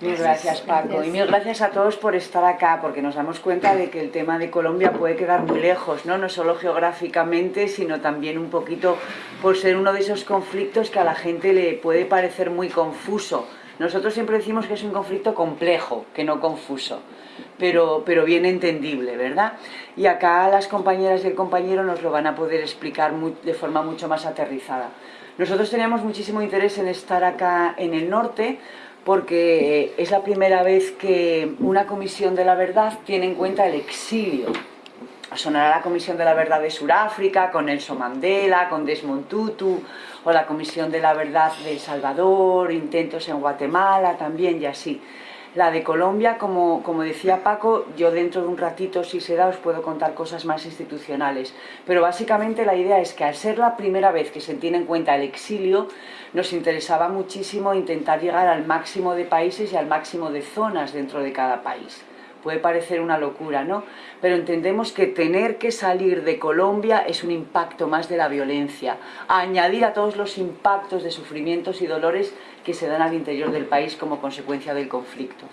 Mil gracias Paco y mil gracias a todos por estar acá porque nos damos cuenta de que el tema de Colombia puede quedar muy lejos, ¿no? no solo geográficamente sino también un poquito por ser uno de esos conflictos que a la gente le puede parecer muy confuso. Nosotros siempre decimos que es un conflicto complejo, que no confuso, pero, pero bien entendible, ¿verdad? Y acá las compañeras y el compañero nos lo van a poder explicar de forma mucho más aterrizada. Nosotros teníamos muchísimo interés en estar acá en el norte porque es la primera vez que una comisión de la verdad tiene en cuenta el exilio. Sonará la Comisión de la Verdad de Sudáfrica, con Nelson Mandela, con Desmond Tutu, o la Comisión de la Verdad de El Salvador, intentos en Guatemala también y así. La de Colombia, como, como, decía Paco, yo dentro de un ratito, si se da, os puedo contar cosas más institucionales. Pero básicamente la idea es que al ser la primera vez que se tiene en cuenta el exilio, nos interesaba muchísimo intentar llegar al máximo de países y al máximo de zonas dentro de cada país puede parecer una locura, ¿no? Pero entendemos que tener que salir de Colombia es un impacto más de la violencia, añadir a todos los impactos de sufrimientos y dolores que se dan al interior del país como consecuencia del conflicto.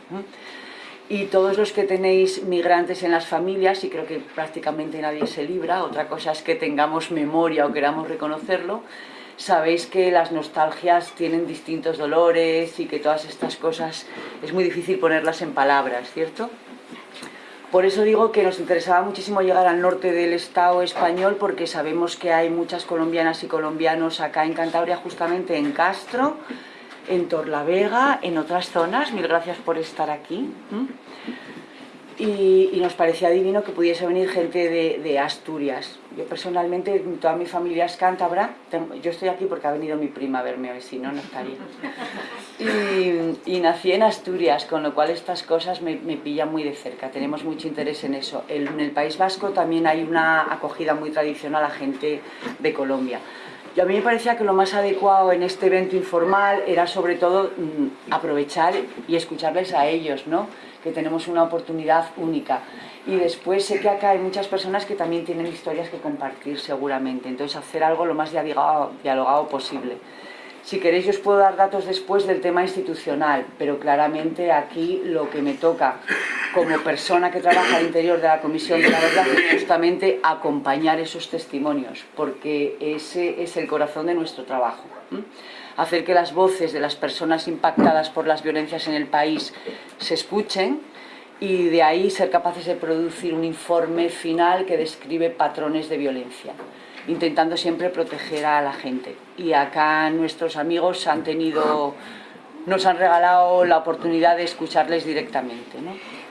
Y todos los que tenéis migrantes en las familias, y creo que prácticamente nadie se libra, otra cosa es que tengamos memoria o queramos reconocerlo, sabéis que las nostalgias tienen distintos dolores y que todas estas cosas es muy difícil ponerlas en palabras, ¿cierto? Por eso digo que nos interesaba muchísimo llegar al norte del Estado español porque sabemos que hay muchas colombianas y colombianos acá en Cantabria, justamente en Castro, en Torlavega, en otras zonas. Mil gracias por estar aquí y, nos parecía divino que pudiese venir gente de, Asturias. Yo personalmente, toda mi familia es cántabra, yo estoy aquí porque ha venido mi prima a verme hoy, si no, no estaría. Y, nací en Asturias, con lo cual estas cosas me, pillan muy de cerca, tenemos mucho interés en eso. en el País Vasco también hay una acogida muy tradicional a gente de Colombia. Yo a mí me parecía que lo más adecuado en este evento informal era sobre todo mm, aprovechar y escucharles a ellos, ¿no? que tenemos una oportunidad única. Y después sé que acá hay muchas personas que también tienen historias que compartir seguramente, entonces hacer algo lo más dialogado, dialogado posible. Si queréis yo os puedo dar datos después del tema institucional, pero claramente aquí lo que me toca como persona que trabaja al interior de la Comisión de la Verdad es justamente acompañar esos testimonios, porque ese es el corazón de nuestro trabajo hacer que las voces de las personas impactadas por las violencias en el país se escuchen y de ahí ser capaces de producir un informe final que describe patrones de violencia, intentando siempre proteger a la gente. Y acá nuestros amigos han tenido, nos han regalado la oportunidad de escucharles directamente.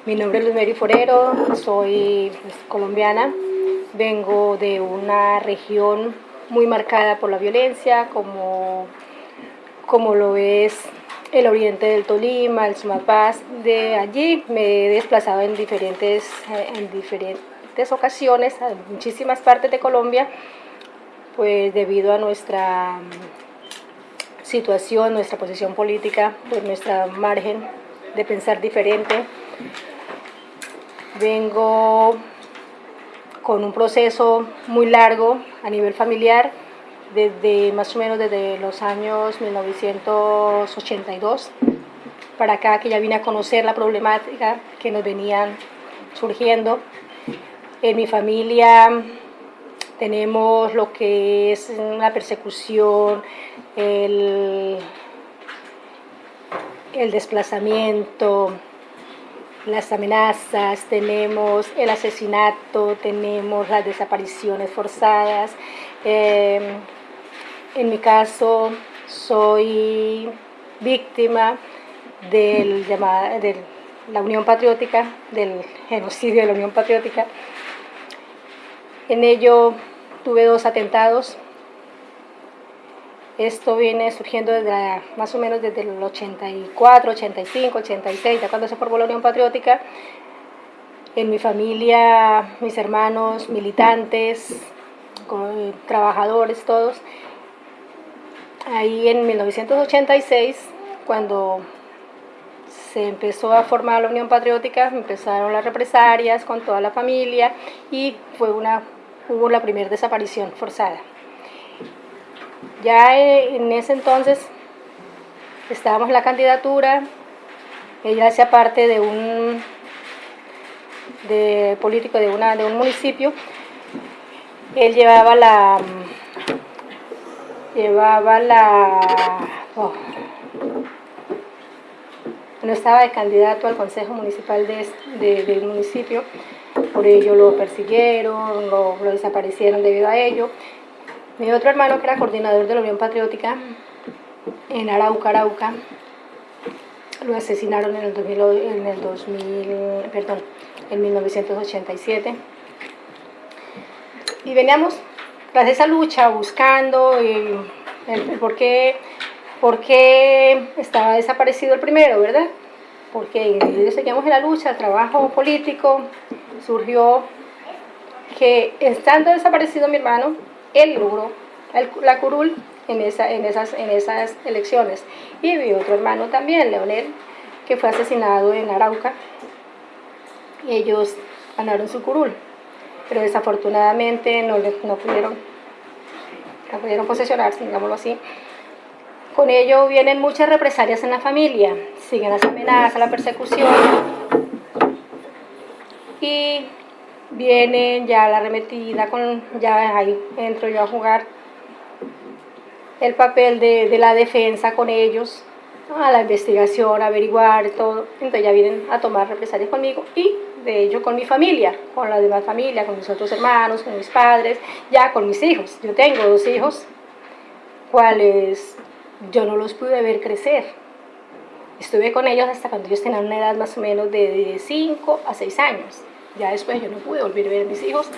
Mi nombre es Luz Forero, soy pues, colombiana, vengo de una región muy marcada por la violencia, como como lo es el oriente del Tolima, el Sumapaz. De allí me he desplazado en diferentes, eh, en diferentes ocasiones a muchísimas partes de Colombia, pues debido a nuestra mm, situación, nuestra posición política, pues nuestra margen de pensar diferente. Vengo con un proceso muy largo a nivel familiar, desde más o menos desde los años 1982 para acá, que ya vine a conocer la problemática que nos venían surgiendo. En mi familia tenemos lo que es la persecución, el, el desplazamiento, las amenazas, tenemos el asesinato, tenemos las desapariciones forzadas, eh, en mi caso, soy víctima del de la Unión Patriótica, del genocidio de la Unión Patriótica. En ello tuve dos atentados. Esto viene surgiendo desde más o menos desde el 84, 85, 86, ya cuando se formó la Unión Patriótica. En mi familia, mis hermanos militantes, trabajadores todos, ahí en 1986, cuando se empezó a formar la Unión Patriótica, empezaron las represalias con toda la familia y fue una, hubo la primera desaparición forzada. Ya en ese entonces estábamos en la candidatura, ella hacía parte de un de político de, una, de un municipio, él llevaba la llevaba la oh, no estaba de candidato al consejo municipal de, del municipio, por ello lo persiguieron, lo, lo, desaparecieron debido a ello. Mi otro hermano que era coordinador de la Unión Patriótica en Arauca, Arauca, lo asesinaron en el 2000, en el 2000 perdón, en 1987. Y veníamos tras esa lucha buscando el, el, por, qué, estaba desaparecido el primero, ¿verdad? Porque seguíamos en la lucha, el trabajo político, surgió que estando desaparecido mi hermano, él logró la curul en, esa, en, esas, en esas elecciones. Y mi otro hermano también, Leonel, que fue asesinado en Arauca. Y ellos ganaron su curul, pero desafortunadamente no, no, pudieron, no pudieron posesionarse, digámoslo así. Con ello vienen muchas represalias en la familia, siguen las amenazas, la persecución y vienen ya la arremetida, con, ya ahí entro yo a jugar el papel de, de la defensa con ellos, a la investigación, averiguar todo. Entonces ya vienen a tomar represalias conmigo y de ello con mi familia, con la demás familia, con mis otros hermanos, con mis padres, ya con mis hijos. Yo tengo dos hijos, cuales yo no los pude ver crecer. Estuve con ellos hasta cuando ellos tenían una edad más o menos de 5 a 6 años. Ya después yo no pude volver a ver a mis hijos,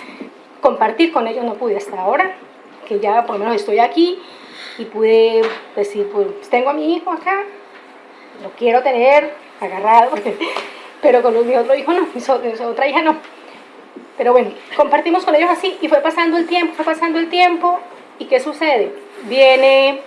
compartir con ellos no pude hasta ahora, que ya por lo menos estoy aquí y pude decir, pues tengo a mi hijo acá, lo quiero tener agarrado, pero con mi otro hijo no, mi, otra hija no. Pero bueno, compartimos con ellos así y fue pasando el tiempo, fue pasando el tiempo y ¿qué sucede? Viene,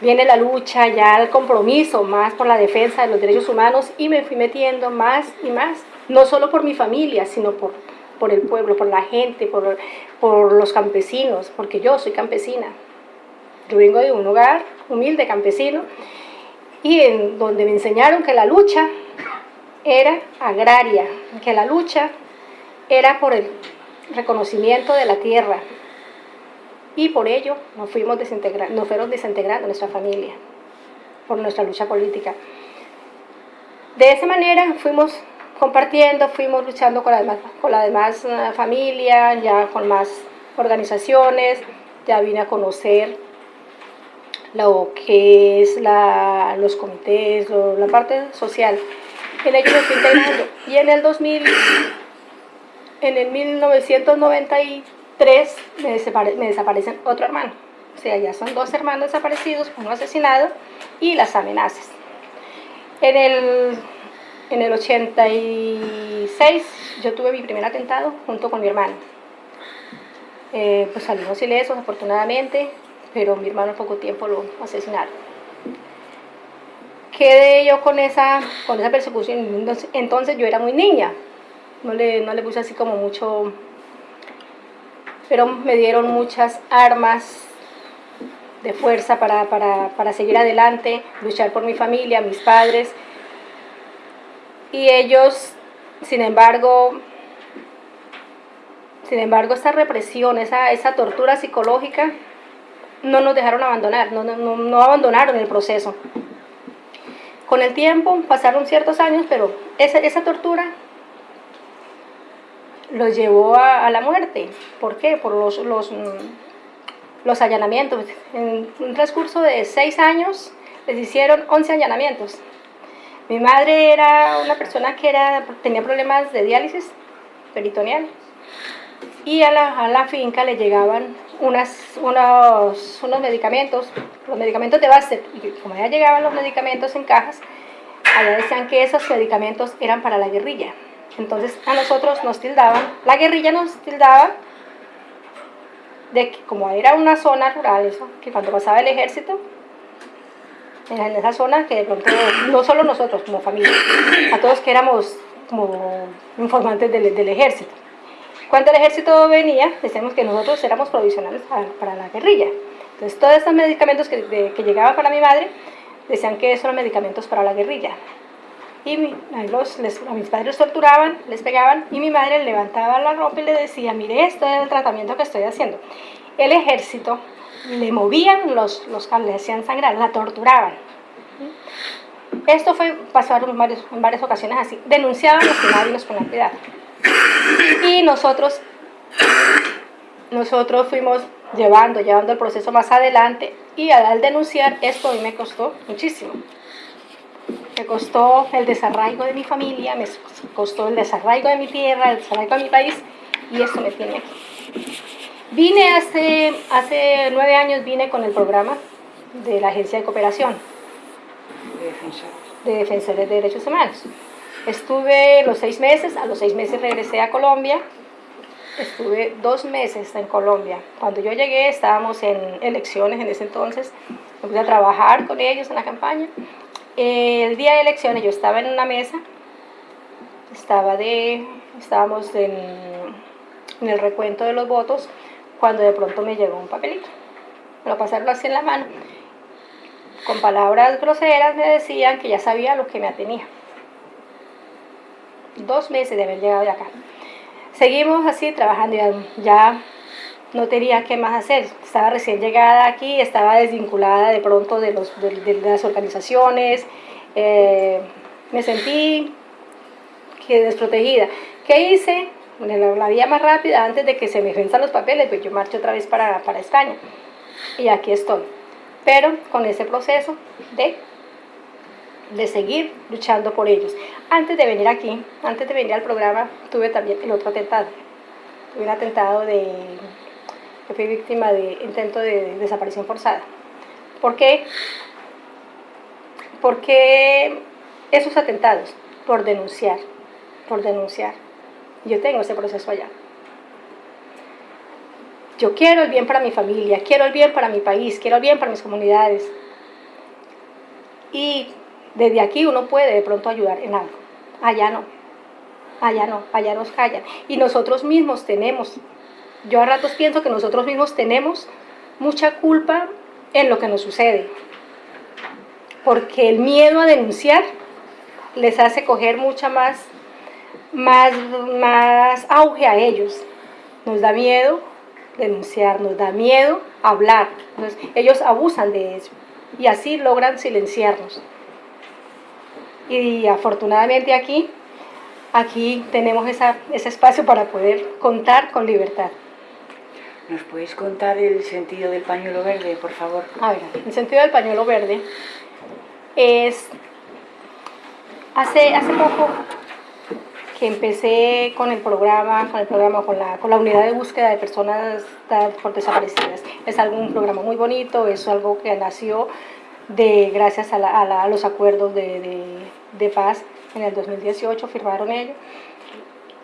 viene la lucha, ya el compromiso más por la defensa de los derechos humanos y me fui metiendo más y más, no solo por mi familia, sino por, por el pueblo, por la gente, por, por los campesinos, porque yo soy campesina, yo vengo de un hogar humilde campesino y en donde me enseñaron que la lucha era agraria, que la lucha era por el reconocimiento de la tierra y por ello nos, fuimos desintegrando, nos fueron desintegrando nuestra familia por nuestra lucha política. De esa manera fuimos compartiendo, fuimos luchando con la demás, con la demás eh, familia, ya con más organizaciones, ya vine a conocer lo que es los comités, la parte social. En ello integrando. Y en el 2000, en el 1993 me, me desaparecen otro hermano. O sea, ya son dos hermanos desaparecidos, uno asesinado y las amenazas. En el, en el 86 yo tuve mi primer atentado junto con mi hermano. Eh, pues salimos ilesos afortunadamente, pero mi hermano en poco tiempo lo asesinaron. Quedé yo con esa, con esa persecución, entonces yo era muy niña, no le, no le puse así como mucho, pero me dieron muchas armas de fuerza para, para, para seguir adelante, luchar por mi familia, mis padres, y ellos, sin embargo, sin embargo, esa represión, esa, esa tortura psicológica, no nos dejaron abandonar, no, no, no abandonaron el proceso. Con el tiempo pasaron ciertos años, pero esa, esa tortura los llevó a, a, la muerte. ¿Por qué? Por los, los, mm, los allanamientos. En un transcurso de seis años les hicieron 11 allanamientos. Mi madre era una persona que era, tenía problemas de diálisis peritoneal y a la, a la finca le llegaban unas, unos, unos medicamentos, los medicamentos de base, y como ya llegaban los medicamentos en cajas, allá decían que esos medicamentos eran para la guerrilla. Entonces a nosotros nos tildaban, la guerrilla nos tildaba de que como era una zona rural, eso, que cuando pasaba el ejército, en esa zona que de pronto, no solo nosotros como familia, a todos que éramos como informantes del, del ejército. Cuando el ejército venía, decíamos que nosotros éramos provisionales para, la guerrilla. Entonces, todos estos medicamentos que, que llegaban para mi madre, decían que eso eran medicamentos para la guerrilla. Y los, a mis padres los torturaban, les pegaban y mi madre levantaba la ropa y le decía, mire, esto es el tratamiento que estoy haciendo. El ejército le movían los, los le hacían sangrar, la torturaban. Esto fue, pasó en, en varias ocasiones así. Denunciaban los que nadie nos ponía cuidado. Y nosotros, nosotros fuimos llevando, llevando el proceso más adelante y al denunciar esto a mí me costó muchísimo. Me costó el desarraigo de mi familia, me costó el desarraigo de mi tierra, el desarraigo de mi país y esto me tiene aquí. Vine hace, hace nueve años, vine con el programa de la Agencia de Cooperación de Defensores de Derechos Humanos. Estuve los seis meses, a los seis meses regresé a Colombia, estuve dos meses en Colombia. Cuando yo llegué estábamos en elecciones en ese entonces, empecé a trabajar con ellos en la campaña. El día de elecciones yo estaba en una mesa, estaba de, estábamos en, en el recuento de los votos, cuando de pronto me llegó un papelito. Me lo pasaron así en la mano. Con palabras groseras me decían que ya sabía lo que me atenía dos meses de haber llegado de acá. Seguimos así trabajando, ya, ya no tenía qué más hacer. Estaba recién llegada aquí, estaba desvinculada de pronto de, las organizaciones, eh, me sentí que desprotegida. ¿Qué hice? La, vía más rápida, antes de que se me venzan los papeles, pues yo marcho otra vez para, para España. Y aquí estoy. Pero con ese proceso de de seguir luchando por ellos. Antes de venir aquí, antes de venir al programa, tuve también el otro atentado. Tuve un atentado de que fui víctima de intento de desaparición forzada. ¿Por qué? Porque esos atentados, por denunciar, por denunciar. Yo tengo ese proceso allá. Yo quiero el bien para mi familia, quiero el bien para mi país, quiero el bien para mis comunidades. Y desde aquí uno puede de pronto ayudar en algo. Allá no. Allá no. Allá nos callan. Y nosotros mismos tenemos. Yo a ratos pienso que nosotros mismos tenemos mucha culpa en lo que nos sucede. Porque el miedo a denunciar les hace coger mucha más, más, más auge a ellos. Nos da miedo denunciar, nos da miedo hablar. ellos abusan de eso y así logran silenciarnos y afortunadamente aquí, aquí tenemos esa, ese espacio para poder contar con libertad. ¿Nos puedes contar el sentido del pañuelo verde, por favor? A ver, el sentido del pañuelo verde es... Hace, hace poco que empecé con el programa, con el programa, con la, con la unidad de búsqueda de personas por desaparecidas. Es algo, un programa muy bonito, es algo que nació de, gracias a, los acuerdos de, paz en el 2018, firmaron ellos.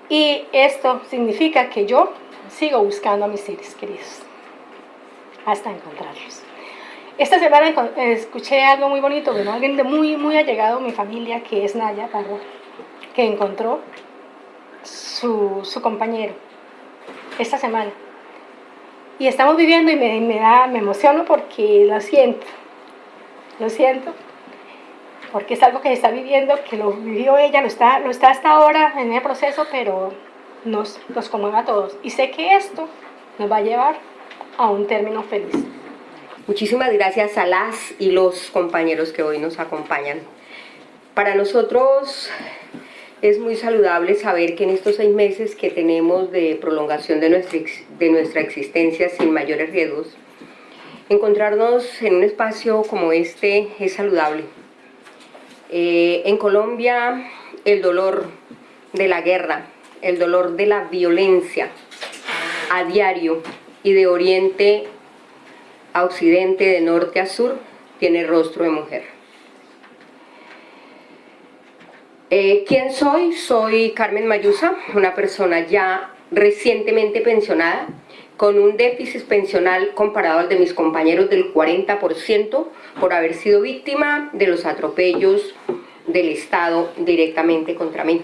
Y esto significa que yo sigo buscando a mis seres queridos hasta encontrarlos. Esta semana escuché algo muy bonito, bueno, alguien de muy, muy allegado a mi familia, que es Naya Parro, que encontró su, su compañero esta semana. Y estamos viviendo y me, me, da, me emociono porque lo siento, lo siento, porque es algo que está viviendo, que lo vivió ella, lo está, lo está hasta ahora en el proceso, pero nos, nos conmueve a todos. Y sé que esto nos va a llevar a un término feliz. Muchísimas gracias a las y los compañeros que hoy nos acompañan. Para nosotros es muy saludable saber que en estos seis meses que tenemos de prolongación de nuestra, de nuestra existencia sin mayores riesgos, Encontrarnos en un espacio como este es saludable. Eh, en Colombia el dolor de la guerra, el dolor de la violencia a diario y de oriente a occidente, de norte a sur, tiene rostro de mujer. Eh, ¿Quién soy? Soy Carmen Mayusa, una persona ya recientemente pensionada, con un déficit pensional comparado al de mis compañeros del 40% por haber sido víctima de los atropellos del Estado directamente contra mí.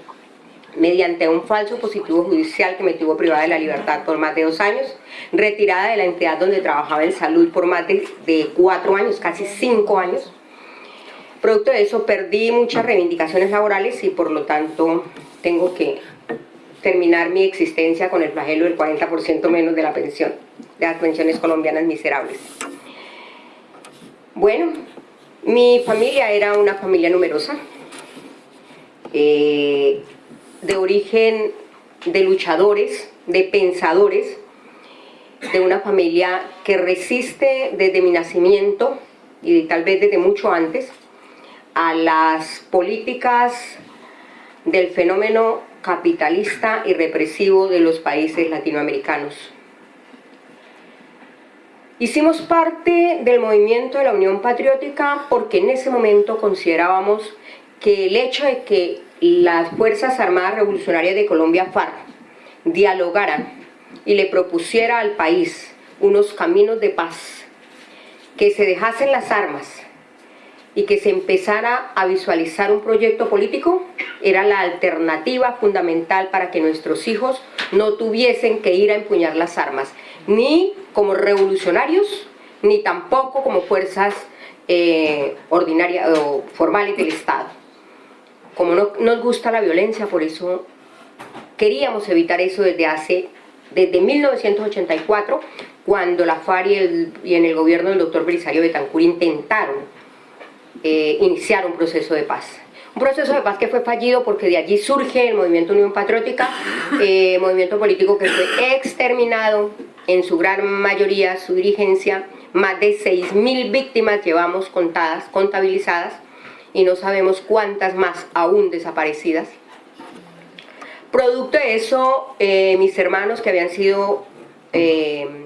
Mediante un falso positivo judicial que me tuvo privada de la libertad por más de dos años, retirada de la entidad donde trabajaba en salud por más de, cuatro años, casi cinco años, Producto de eso perdí muchas reivindicaciones laborales y por lo tanto tengo que terminar mi existencia con el flagelo del 40% menos de la pensión, de las pensiones colombianas miserables. Bueno, mi familia era una familia numerosa, eh, de origen de luchadores, de pensadores, de una familia que resiste desde mi nacimiento y tal vez desde mucho antes a las políticas del fenómeno capitalista y represivo de los países latinoamericanos. Hicimos parte del movimiento de la Unión Patriótica porque en ese momento considerábamos que el hecho de que las Fuerzas Armadas Revolucionarias de Colombia, FARC, dialogaran y le propusiera al país unos caminos de paz, que se dejasen las armas y que se empezara a visualizar un proyecto político, era la alternativa fundamental para que nuestros hijos no tuviesen que ir a empuñar las armas, ni como revolucionarios, ni tampoco como fuerzas eh, ordinarias o formales del Estado. Como no nos gusta la violencia, por eso queríamos evitar eso desde hace, desde 1984, cuando la FARC y, en el gobierno del doctor Belisario Betancur intentaron eh, iniciar un proceso de paz. Un proceso de paz que fue fallido porque de allí surge el movimiento Unión Patriótica, eh, movimiento político que fue exterminado en su gran mayoría, su dirigencia, más de 6.000 víctimas llevamos contadas, contabilizadas, y no sabemos cuántas más aún desaparecidas. Producto de eso, eh, mis hermanos que habían sido eh,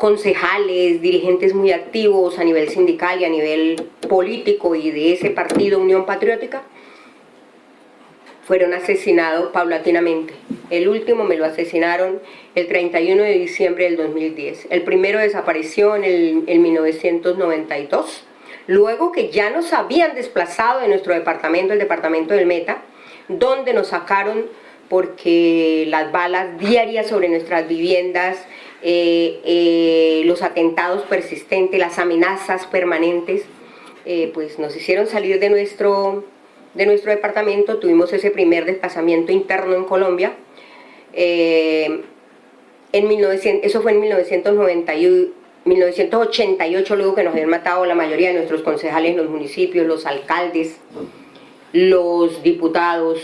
concejales, dirigentes muy activos a nivel sindical y a nivel político y de ese partido Unión Patriótica, fueron asesinados paulatinamente. El último me lo asesinaron el 31 de diciembre del 2010. El primero desapareció en, el, en 1992 luego que ya nos habían desplazado de nuestro departamento, el departamento del Meta, donde nos sacaron porque las balas diarias sobre nuestras viviendas, eh, eh, los atentados persistentes, las amenazas permanentes, eh, pues nos hicieron salir de nuestro, de nuestro departamento, tuvimos ese primer desplazamiento interno en Colombia, en 1900, eso fue en 1991, 1988, luego que nos habían matado la mayoría de nuestros concejales en los municipios, los alcaldes, los diputados,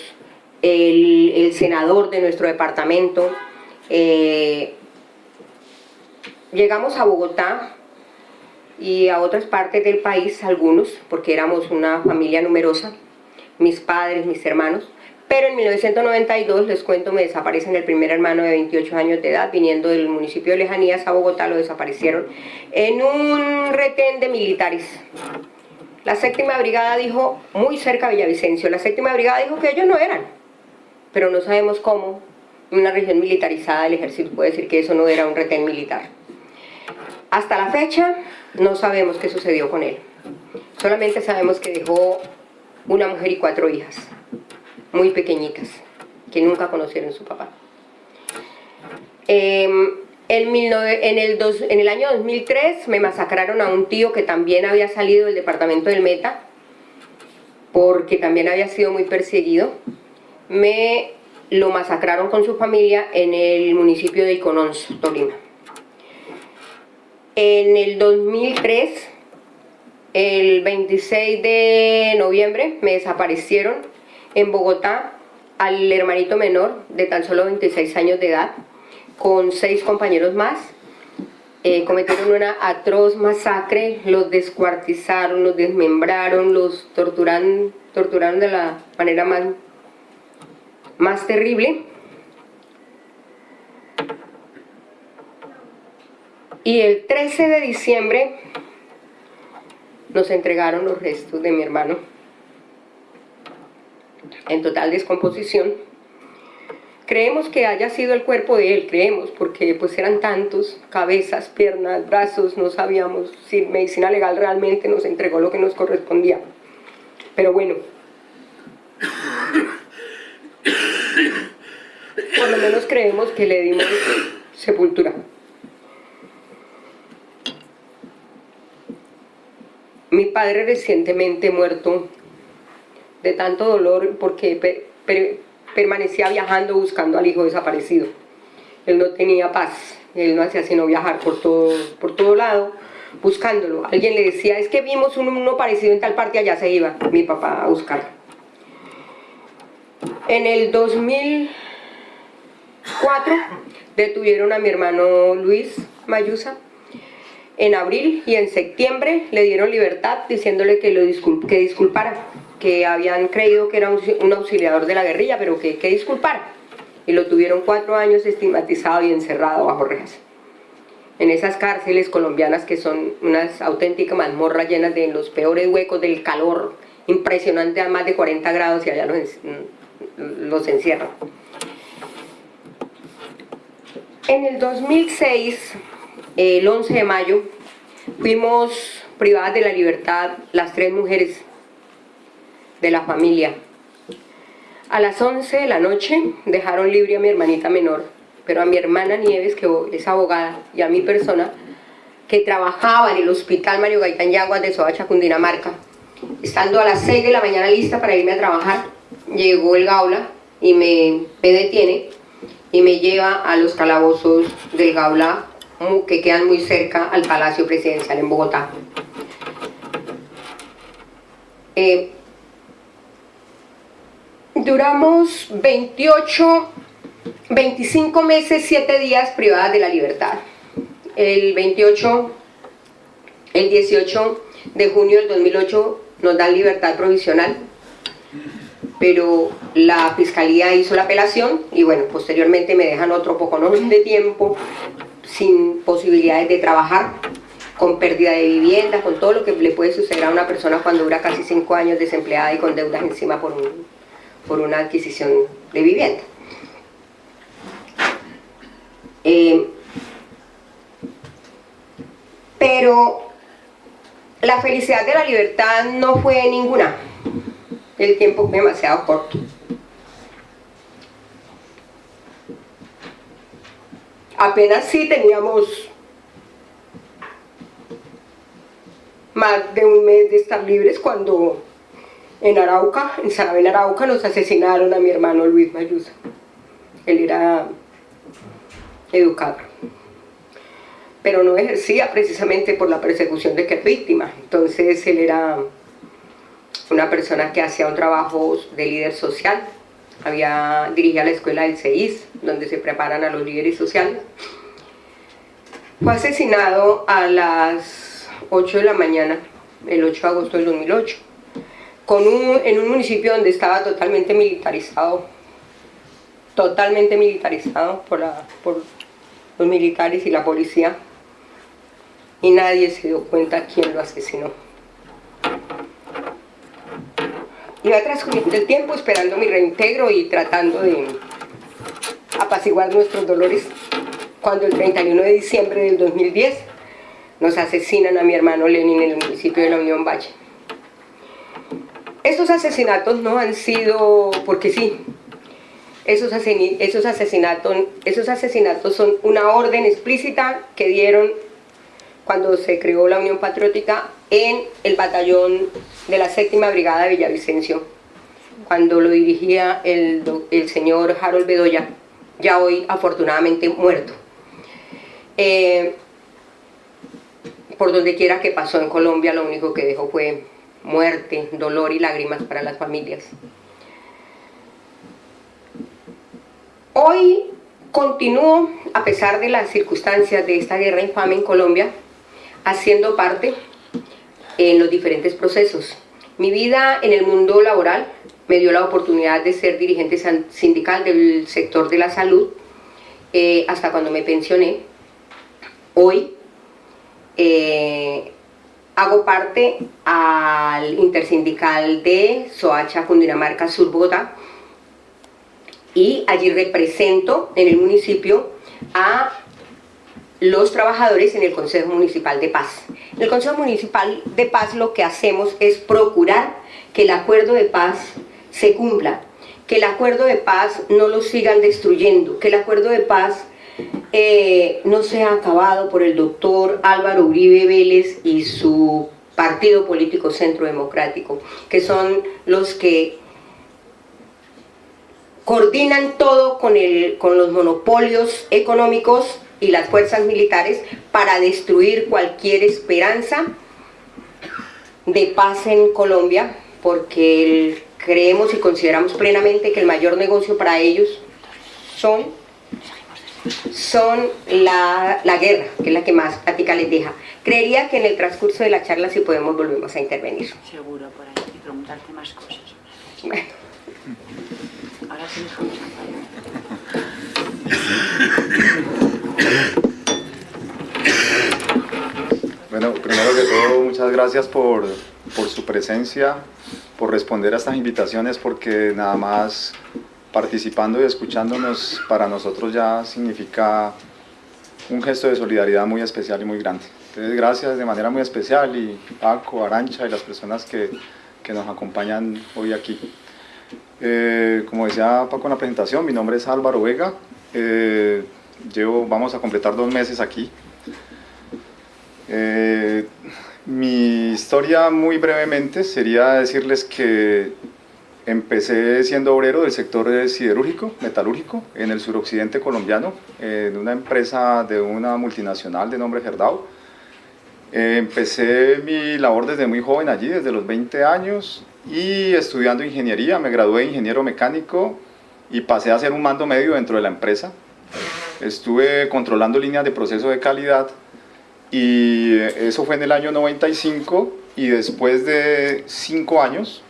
el, senador de nuestro departamento. Llegamos a Bogotá y a otras partes del país, algunos, porque éramos una familia numerosa, mis padres, mis hermanos, pero en 1992, les cuento, me desaparecen el primer hermano de 28 años de edad, viniendo del municipio de Lejanías a Bogotá, lo desaparecieron en un retén de militares. La séptima brigada dijo, muy cerca de Villavicencio, la séptima brigada dijo que ellos no eran, pero no sabemos cómo una región militarizada del ejército puede decir que eso no era un retén militar. Hasta la fecha no sabemos qué sucedió con él. Solamente sabemos que dejó una mujer y cuatro hijas muy pequeñitas, que nunca conocieron su papá. Em, en, el en el año 2003 me masacraron a un tío que también había salido del departamento del Meta, porque también había sido muy perseguido. Me lo masacraron con su familia en el municipio de Icononso, Tolima. En el 2003, el 26 de noviembre, me desaparecieron en Bogotá al hermanito menor de tan solo 26 años de edad con seis compañeros más eh, cometieron una atroz masacre, los descuartizaron, los desmembraron, los torturaron, torturaron de la manera más, más terrible. Y el 13 de diciembre nos entregaron los restos de mi hermano en total descomposición. Creemos que haya sido el cuerpo de él, creemos, porque pues eran tantos, cabezas, piernas, brazos, no sabíamos si medicina legal realmente nos entregó lo que nos correspondía. Pero bueno, por lo menos creemos que le dimos sepultura. Mi padre recientemente muerto de tanto dolor porque permanecía viajando buscando al hijo desaparecido. Él no tenía paz, él no hacía sino viajar por todo, por todo lado buscándolo. Alguien le decía, es que vimos uno, parecido en tal parte, allá se iba mi papá a buscarlo. En el 2004 detuvieron a mi hermano Luis Mayusa en abril y en septiembre le dieron libertad diciéndole que, lo que disculpara, que habían creído que era un, auxiliador de la guerrilla, pero que, que disculpara. Y lo tuvieron cuatro años estigmatizado y encerrado bajo rejas en esas cárceles colombianas que son unas auténticas mazmorras llenas de los peores huecos del calor impresionante a más de 40 grados y allá los, los encierran. En el 2006, el 11 de mayo, fuimos privadas de la libertad las tres mujeres de la familia. A las 11 de la noche dejaron libre a mi hermanita menor pero a mi hermana Nieves, que es abogada, y a mi persona, que trabajaba en el Hospital Mario Gaitán Yaguas de Soacha, Cundinamarca, estando a las 6 de la mañana lista para irme a trabajar, llegó el Gaula y me, me detiene y me lleva a los calabozos del Gaula, que quedan muy cerca al Palacio Presidencial en Bogotá. Eh, duramos 28 25 meses, 7 días privadas de la libertad. El 28, el 18 de junio del 2008 nos dan libertad provisional, pero la fiscalía hizo la apelación y bueno, posteriormente me dejan otro poco de tiempo sin posibilidades de trabajar, con pérdida de vivienda, con todo lo que le puede suceder a una persona cuando dura casi 5 años desempleada y con deudas encima por, por una adquisición de vivienda. Eh, pero la felicidad de la libertad no fue ninguna. El tiempo fue demasiado corto. Apenas sí teníamos más de un mes de estar libres cuando en Arauca, en Sarabel Arauca, nos asesinaron a mi hermano Luis Mayusa. Él era educador. Pero no ejercía precisamente por la persecución de que es víctima. Entonces él era una persona que hacía un trabajo de líder social. Había, dirigía la escuela del CEIS, donde se preparan a los líderes sociales. Fue asesinado a las 8 de la mañana, el 8 de agosto del 2008, con en un municipio donde estaba totalmente militarizado, totalmente militarizado por, la, por los militares y la policía y nadie se dio cuenta quién lo asesinó. Iba transcurriendo el tiempo esperando mi reintegro y tratando de apaciguar nuestros dolores cuando el 31 de diciembre del 2010 nos asesinan a mi hermano Lenin en el municipio de la Unión Valle. Estos asesinatos no han sido porque sí, esos, esos, asesinatos, esos asesinatos son una orden explícita que dieron cuando se creó la Unión Patriótica en el batallón de la séptima brigada de Villavicencio, cuando lo dirigía el, el señor Harold Bedoya, ya hoy afortunadamente muerto. Eh, por donde quiera que pasó en Colombia, lo único que dejó fue muerte, dolor y lágrimas para las familias. Hoy continúo, a pesar de las circunstancias de esta guerra infame en Colombia, haciendo parte en los diferentes procesos. Mi vida en el mundo laboral me dio la oportunidad de ser dirigente sindical del sector de la salud eh, hasta cuando me pensioné. Hoy eh, hago parte al intersindical de Soacha, Cundinamarca, Sur Bogotá, y allí represento en el municipio a los trabajadores en el Consejo Municipal de Paz. En el Consejo Municipal de Paz lo que hacemos es procurar que el acuerdo de paz se cumpla, que el acuerdo de paz no lo sigan destruyendo, que el acuerdo de paz eh, no sea acabado por el doctor Álvaro Uribe Vélez y su Partido Político Centro Democrático, que son los que coordinan todo con, el, con los monopolios económicos y las fuerzas militares para destruir cualquier esperanza de paz en Colombia, porque creemos y consideramos plenamente que el mayor negocio para ellos son, son la, la, guerra, que es la que más plática les deja. Creería que en el transcurso de la charla, si podemos, volvemos a intervenir. Seguro, por ahí, y preguntarte más cosas. Bueno. Ahora sí dejamos Bueno, primero que todo, muchas gracias por, por su presencia, por responder a estas invitaciones, porque nada más participando y escuchándonos para nosotros ya significa un gesto de solidaridad muy especial y muy grande. Entonces, gracias de manera muy especial y Paco, Arancha y las personas que, que nos acompañan hoy aquí. Eh, como decía Paco en la presentación, mi nombre es Álvaro Vega, eh, llevo, vamos a completar dos meses aquí. Eh, mi historia muy brevemente sería decirles que empecé siendo obrero del sector siderúrgico, metalúrgico, en el suroccidente colombiano, en una empresa de una multinacional de nombre Gerdau. Eh, empecé mi labor desde muy joven allí, desde los 20 años, y estudiando ingeniería, me gradué de ingeniero mecánico y pasé a ser un mando medio dentro de la empresa. Estuve controlando líneas de proceso de calidad y eso fue en el año 95 y después de cinco años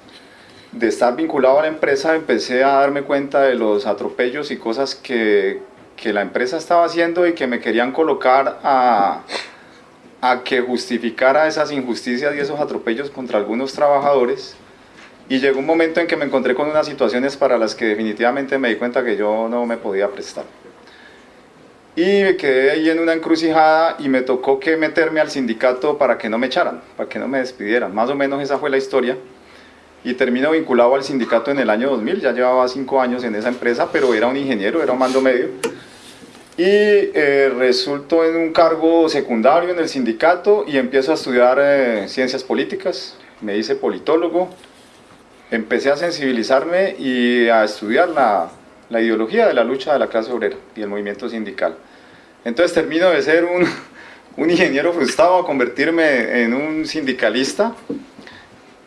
de estar vinculado a la empresa empecé a darme cuenta de los atropellos y cosas que, que la empresa estaba haciendo y que me querían colocar a, a que justificara esas injusticias y esos atropellos contra algunos trabajadores y llegó un momento en que me encontré con unas situaciones para las que definitivamente me di cuenta que yo no me podía prestar. Y me quedé ahí en una encrucijada y me tocó que meterme al sindicato para que no me echaran, para que no me despidieran. Más o menos esa fue la historia. Y termino vinculado al sindicato en el año 2000, ya llevaba cinco años en esa empresa, pero era un ingeniero, era un mando medio. Y eh, resulto en un cargo secundario en el sindicato y empiezo a estudiar eh, ciencias políticas. Me hice politólogo, empecé a sensibilizarme y a estudiar la, la ideología de la lucha de la clase obrera y el movimiento sindical. Entonces termino de ser un, un ingeniero frustrado a convertirme en un sindicalista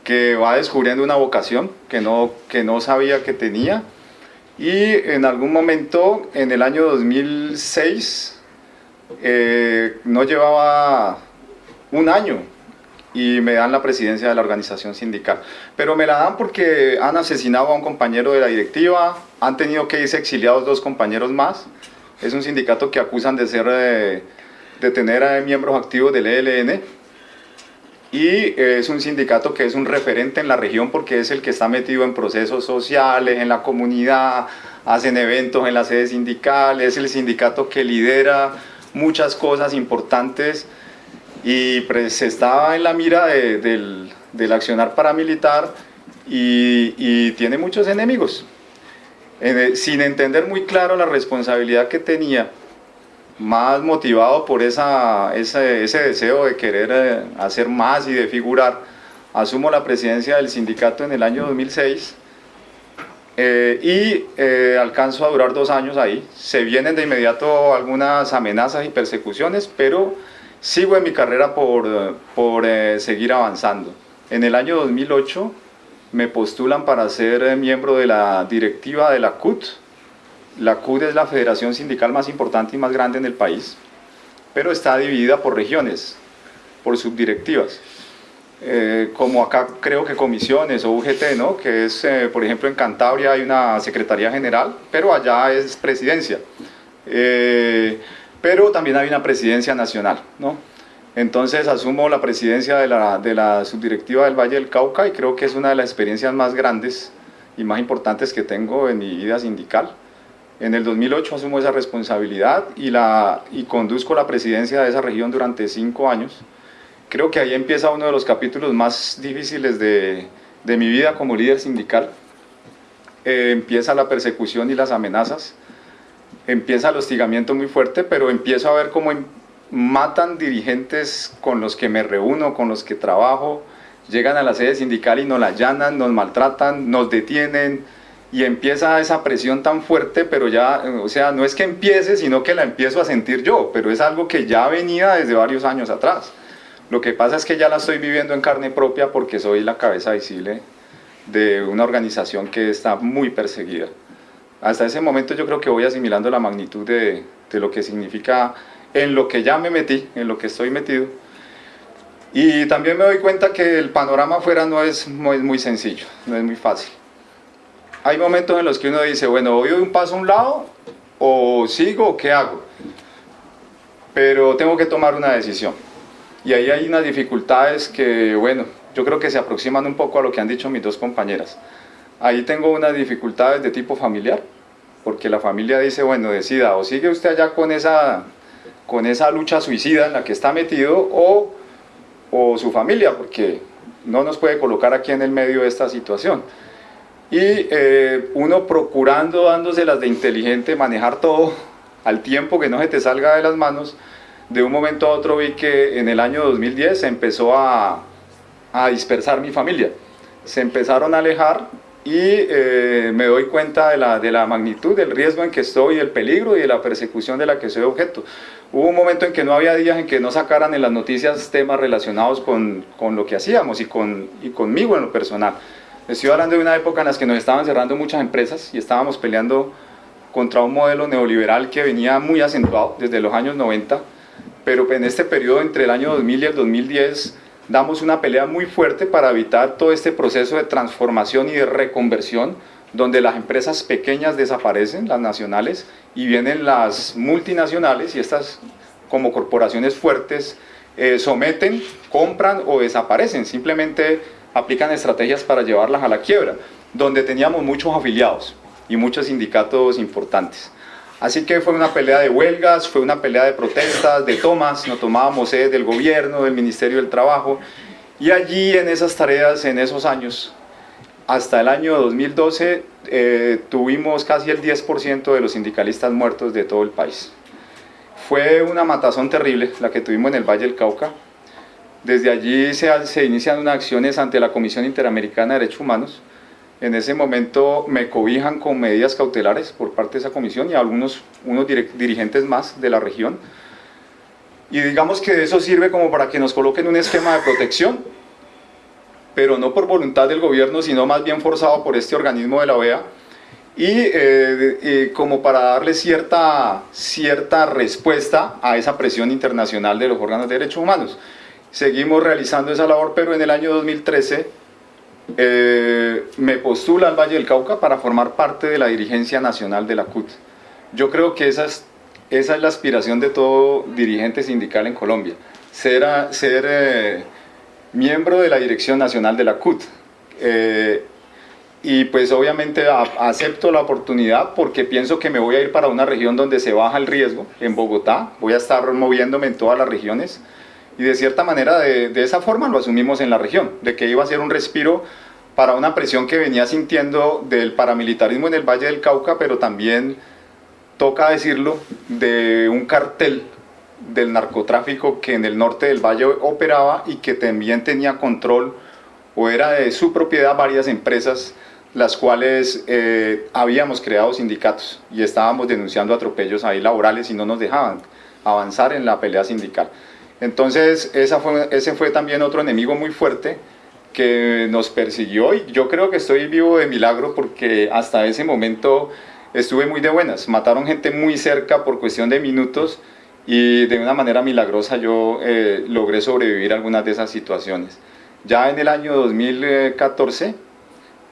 que va descubriendo una vocación que no, que no sabía que tenía y en algún momento en el año 2006 eh, no llevaba un año y me dan la presidencia de la organización sindical. Pero me la dan porque han asesinado a un compañero de la directiva, han tenido que irse exiliados dos compañeros más, es un sindicato que acusan de ser eh, de, tener a miembros activos del ELN y eh, es un sindicato que es un referente en la región porque es el que está metido en procesos sociales, en la comunidad, hacen eventos en la sede sindical, es el sindicato que lidera muchas cosas importantes y pues estaba en la mira del, del, accionar paramilitar y, y tiene muchos enemigos sin entender muy claro la responsabilidad que tenía, más motivado por esa, ese, ese deseo de querer eh, hacer más y de figurar, asumo la presidencia del sindicato en el año 2006 eh, y eh, alcanzo a durar dos años ahí. Se vienen de inmediato algunas amenazas y persecuciones, pero sigo en mi carrera por, por seguir avanzando. En el año 2008 me postulan para ser eh, miembro de la directiva de la CUT. La CUT es la federación sindical más importante y más grande en el país, pero está dividida por regiones, por subdirectivas. Eh, como acá creo que comisiones o UGT, ¿no? que es, eh, por ejemplo, en Cantabria hay una Secretaría General, pero allá es presidencia. Pero también hay una presidencia nacional. ¿no? Entonces asumo la presidencia de la, subdirectiva del Valle del Cauca y creo que es una de las experiencias más grandes y más importantes que tengo en mi vida sindical. En el 2008 asumo esa responsabilidad y, la, y conduzco la presidencia de esa región durante cinco años. Creo que ahí empieza uno de los capítulos más difíciles de, mi vida como líder sindical. Eh, empieza la persecución y las amenazas, empieza el hostigamiento muy fuerte, pero empiezo a ver cómo matan dirigentes con los que me reúno, con los que trabajo, llegan a la sede sindical y nos la allanan, nos maltratan, nos detienen y empieza esa presión tan fuerte, pero ya, o sea, no es que empiece, sino que la empiezo a sentir yo, pero es algo que ya venía desde varios años atrás. Lo que pasa es que ya la estoy viviendo en carne propia porque soy la cabeza visible de una organización que está muy perseguida. Hasta ese momento yo creo que voy asimilando la magnitud de, lo que significa en lo que ya me metí, en lo que estoy metido. Y también me doy cuenta que el panorama afuera no es muy, muy sencillo, no es muy fácil. Hay momentos en los que uno dice, bueno, voy un paso a un lado, o sigo, o qué hago. Pero tengo que tomar una decisión. Y ahí hay unas dificultades que, bueno, yo creo que se aproximan un poco a lo que han dicho mis dos compañeras. Ahí tengo unas dificultades de tipo familiar, porque la familia dice, bueno, decida, o sigue usted allá con esa, con esa lucha suicida en la que está metido, o, o su familia, porque no nos puede colocar aquí en el medio de esta situación. Y eh, uno procurando, dándoselas de inteligente, manejar todo al tiempo que no se te salga de las manos, de un momento a otro vi que en el año 2010 se empezó a, a dispersar mi familia. Se empezaron a alejar y eh, me doy cuenta de la, de la, magnitud del riesgo en que estoy, el peligro y de la persecución de la que soy objeto. Hubo un momento en que no había días en que no sacaran en las noticias temas relacionados con, con lo que hacíamos y, con, y conmigo en lo personal. Estoy hablando de una época en la que nos estaban cerrando muchas empresas y estábamos peleando contra un modelo neoliberal que venía muy acentuado desde los años 90, pero en este periodo entre el año 2000 y el 2010 damos una pelea muy fuerte para evitar todo este proceso de transformación y de reconversión donde las empresas pequeñas desaparecen, las nacionales, y vienen las multinacionales y estas como corporaciones fuertes eh, someten, compran o desaparecen, simplemente aplican estrategias para llevarlas a la quiebra, donde teníamos muchos afiliados y muchos sindicatos importantes. Así que fue una pelea de huelgas, fue una pelea de protestas, de tomas, nos tomábamos sede del gobierno, del Ministerio del Trabajo, y allí en esas tareas, en esos años, hasta el año 2012, eh, tuvimos casi el 10% de los sindicalistas muertos de todo el país. Fue una matazón terrible la que tuvimos en el Valle del Cauca. Desde allí se, se inician unas acciones ante la Comisión Interamericana de Derechos Humanos, en ese momento me cobijan con medidas cautelares por parte de esa comisión y algunos unos dirigentes más de la región. Y digamos que eso sirve como para que nos coloquen un esquema de protección, pero no por voluntad del gobierno, sino más bien forzado por este organismo de la OEA, y eh, como para darle cierta, cierta respuesta a esa presión internacional de los órganos de derechos humanos. Seguimos realizando esa labor, pero en el año 2013 eh, me postula al Valle del Cauca para formar parte de la dirigencia nacional de la CUT. Yo creo que esa es, esa es la aspiración de todo dirigente sindical en Colombia, ser, ser eh, miembro de la dirección nacional de la CUT. Eh, y pues obviamente acepto la oportunidad porque pienso que me voy a ir para una región donde se baja el riesgo, en Bogotá, voy a estar moviéndome en todas las regiones, y de cierta manera de, esa forma lo asumimos en la región, de que iba a ser un respiro para una presión que venía sintiendo del paramilitarismo en el Valle del Cauca, pero también, toca decirlo, de un cartel del narcotráfico que en el norte del valle operaba y que también tenía control o era de su propiedad varias empresas las cuales eh, habíamos creado sindicatos y estábamos denunciando atropellos ahí laborales y no nos dejaban avanzar en la pelea sindical. Entonces, esa fue, ese fue también otro enemigo muy fuerte que nos persiguió y yo creo que estoy vivo de milagro porque hasta ese momento estuve muy de buenas. Mataron gente muy cerca por cuestión de minutos y de una manera milagrosa yo eh, logré sobrevivir a algunas de esas situaciones. Ya en el año 2014